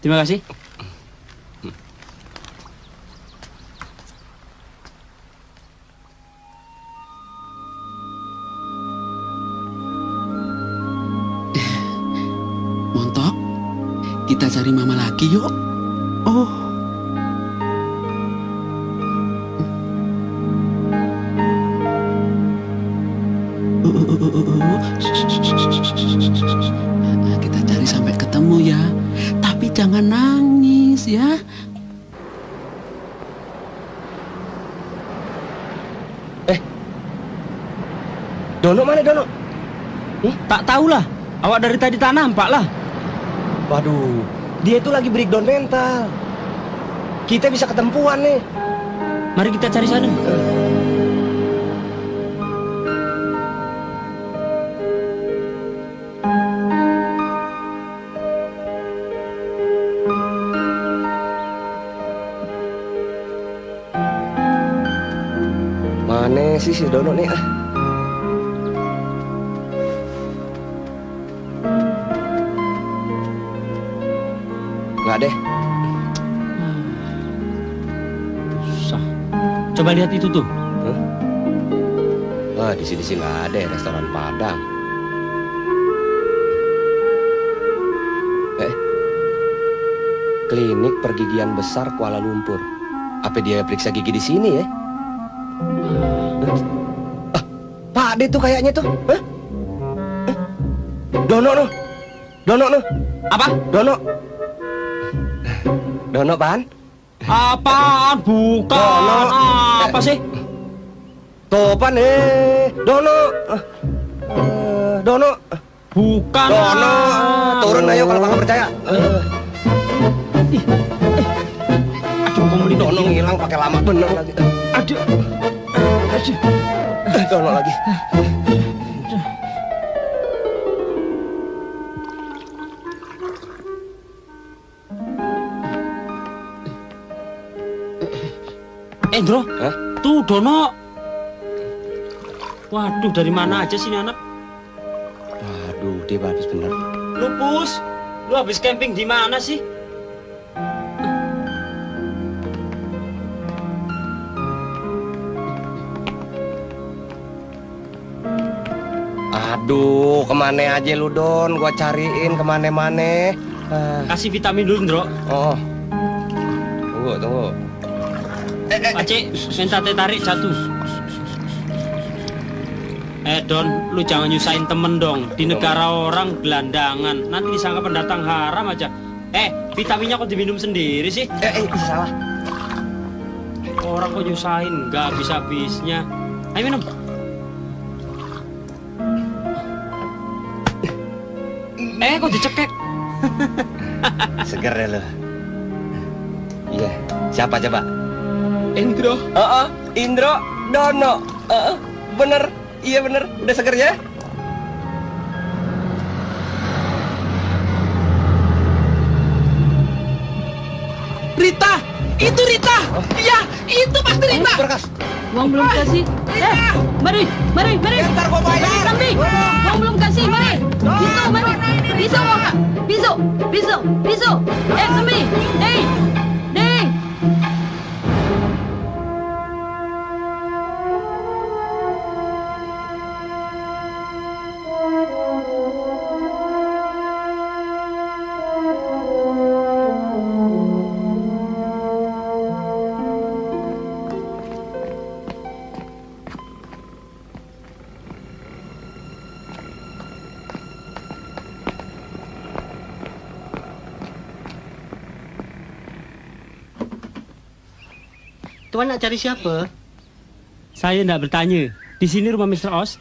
Terima kasih. Montok. Kita cari mama lagi yuk. Oh. Jangan nangis ya. Dono mana Dono? Tak tahulah. Awak dari tadi tak nampak lah. Waduh, dia itu lagi breakdown mental. Kita bisa ketempuan nih. Mari kita cari sana. Mana sih si Dono nih ah? Nggak deh. Susah. Coba lihat itu tuh. Wah, di sini sih nggak ada ya, restoran Padang. Eh, klinik pergigian besar Kuala Lumpur. Apa dia periksa gigi di sini ya? Ade tuh kayaknya tuh. Hah? Eh, Dono no. Dono no. Apa? Dono. Dono pan? Apaan? Bukan. Dono. Apa sih? Topan eh. Dono. Ah. Dono. Bukan. Dono. Turun ayo kalau kakak percaya. Aduh, kamu ini Dono ngilang pakai lama bener lagi. Aduh. Aduh. Dono lagi. Endro, tuh Dono. Waduh, dari mana aja sih ini anak? Waduh, dia habis bener. Lupus, lu habis camping di mana sih? Aduh, ke mana aja lu Don? Gua cariin ke mana-mana. Ah. Kasih vitamin dulu, Ndro. Oh. Tunggu, tunggu. Pakcik, minta teh tarik satu. Eh Don, lu jangan nyusahin temen dong. Di negara orang gelandangan, nanti disangka pendatang haram aja. Eh, vitaminnya kok diminum sendiri sih? Eh, eh, salah. Orang kok nyusahin, nggak habis-habisnya. Ayo minum. Eh, kok dicekek? <laughs> Seger ya lu. Iya, siapa coba? Indro. Heeh, Indro Dono. Heeh, bener. Iya bener. Udah seger ya? Itu Rita. Iya, itu pasti Rita. Berkas. Uang belum kasih. Eh, mari, mari, mari. Ntar gua bayar. Kambing. Uang belum kasih, mari. Pisau, mari. Pisau? Pisau, pisau, pisau. Eh, kambing. Eh, Tuan nak cari siapa? Saya nggak bertanya. Di sini rumah Mr. Os.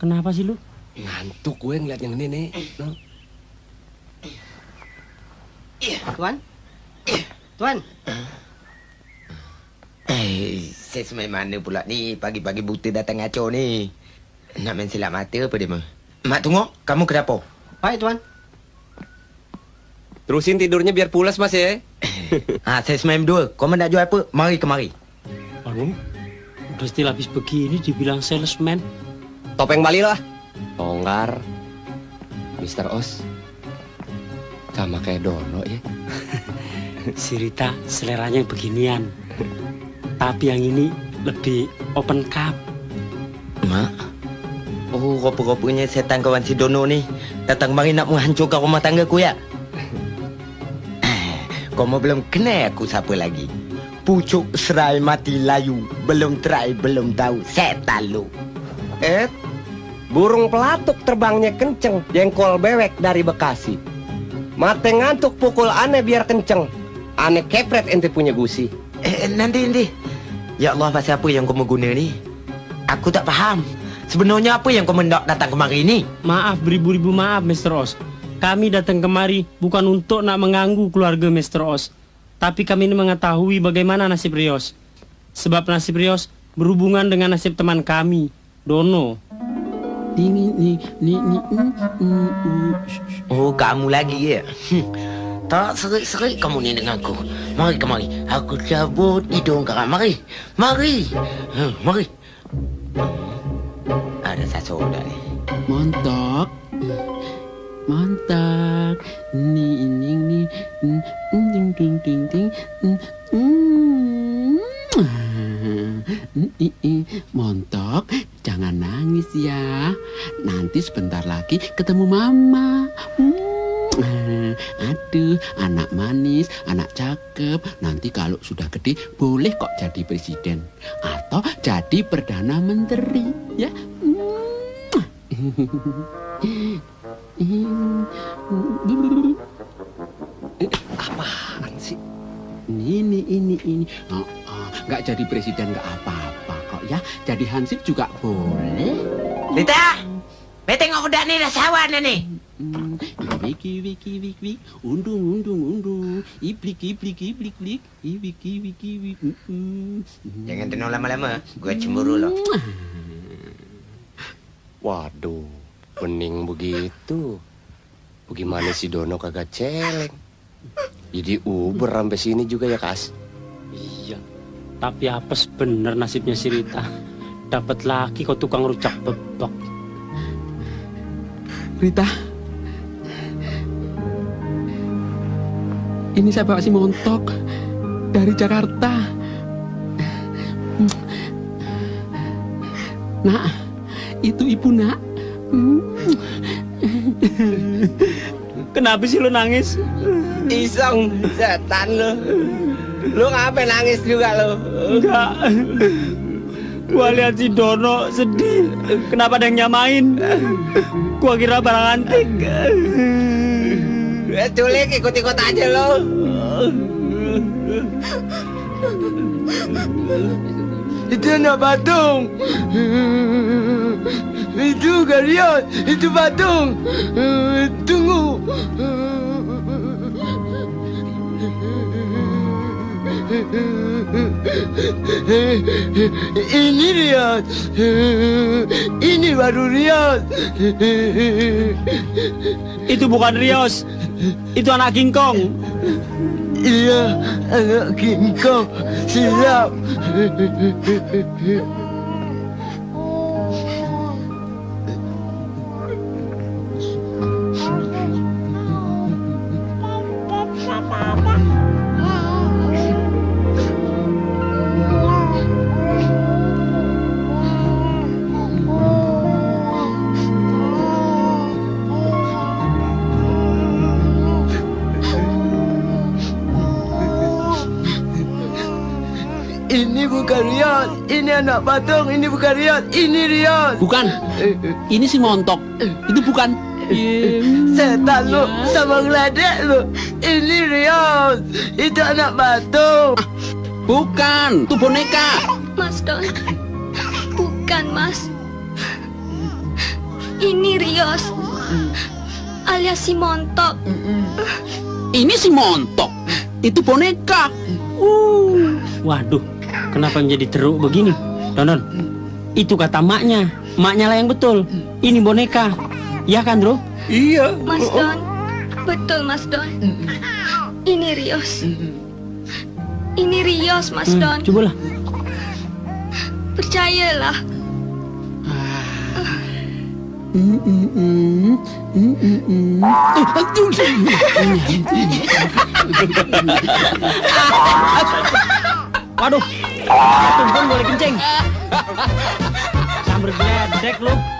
Kenapa sih lu? Ngantuk gue ngeliat yang ini nih. No. Tuan? Tuan? Eh, saya semai mana pula ni pagi-pagi buta datang ngaco ni. Nak main silap mata apa dia mah? Mak tunggu, kamu kenapa? Baik, Tuan. Terusin tidurnya biar pulas mas ya. <coughs> Ah, saya semai dua. Kau nak jual apa? Mari kemari. Aduh, udah still habis begini dibilang salesman. Topeng Bali lah. Longgar. Mr. Os. Sama kayak Dono ya. <laughs> Si Rita seleranya beginian. Tapi yang ini lebih open cup. Mak. Oh, rupa-rupanya setan kawan si Dono ni datang mari nak menghancurkan rumah tangga ku ya. Kau mau belum kenal aku siapa lagi. Pucuk serai mati layu. Belum try, belum tahu. Setan lu. Eh, burung pelatuk terbangnya kenceng, jengkol bewek dari Bekasi. Mate ngantuk pukul aneh biar kenceng. Aneh kepret ente punya gusi. Eh, nanti, nanti. Ya Allah, pasal apa yang kau mau guna ni? Aku tak faham. Sebenarnya apa yang kau mendak datang kemari ni? Maaf beribu-ribu maaf Mr. Os. Kami datang kemari bukan untuk nak mengganggu keluarga Mr. Os. Tapi kami ini mengetahui bagaimana nasib Rios. Sebab nasib Rios berhubungan dengan nasib teman kami, Dono. Oh, kamu lagi ya? Tak serik-serik kamu ni dengan aku. Mari kemari. Aku cabut hidung kau. Mari. Mari. Hmm, mari. Ada satu dah ni. Mantap. Mantap. Ini ini. Mm, Ding ding ding ding. Mm, mm. Mm. Montok, jangan nangis ya. Nanti sebentar lagi ketemu mama. Mm. Aduh, anak manis, anak cakep. Nanti kalau sudah gede, boleh kok jadi presiden. Atau jadi perdana menteri, ya. <laughs> Apaan sih? Ini, ini, ini. Oh, oh, nggak jadi presiden nggak apa-apa kok ya. Jadi hansip juga boleh. Rita! Bete tengok udah nih dah sawan nih. Wiki wiki wiki wiki undung undung undung iblik iblik iblik iblik iblik iblik iblik Jangan tenang lama-lama, gue cemburu loh. Waduh, bening begitu. Bagaimana si Dono kagak celeng? Jadi Uber sampai sini juga ya, Kas? Iya. Tapi apes bener nasibnya si Rita. Dapat laki kok tukang rujak bebek. Rita ini saya bawa si montok dari Jakarta nak itu ibu nak <laughs> Kenapa sih lu nangis? Iseng, setan lu. Lu ngapain nangis juga lu? Enggak. Gua lihat si Dono sedih. Kenapa ada yang nyamain? Gua kira barang antik. Ya, culik ikut-ikut aja lo. Itu anak patung. Itu Garion, itu patung. Tunggu. Ini Rian. Ini baru Rian. Itu bukan Rios. Itu anak King Kong. Iya, anak King Kong. Silap. Ini anak patung, ini bukan Rian, ini Rian. bukan ini si montok itu bukan Setan lu sama ngeledek lu. Ini Rian, itu anak patung. bukan itu boneka Mas Don. Bukan, Mas. Ini Rios. Alias si Montok. ini si montok itu boneka Waduh, kenapa menjadi teruk begini? Donon, itu kata maknya. Maknya lah yang betul. Ini boneka. Ya kan, Bro? Iya. Mas Don. Betul, Mas Don. Ini Rios. Ini Rios, Mas Hmm, Don. cobalah. Percayalah. <laughs> Waduh, tumpen boleh kencing. Sambil geledek lu.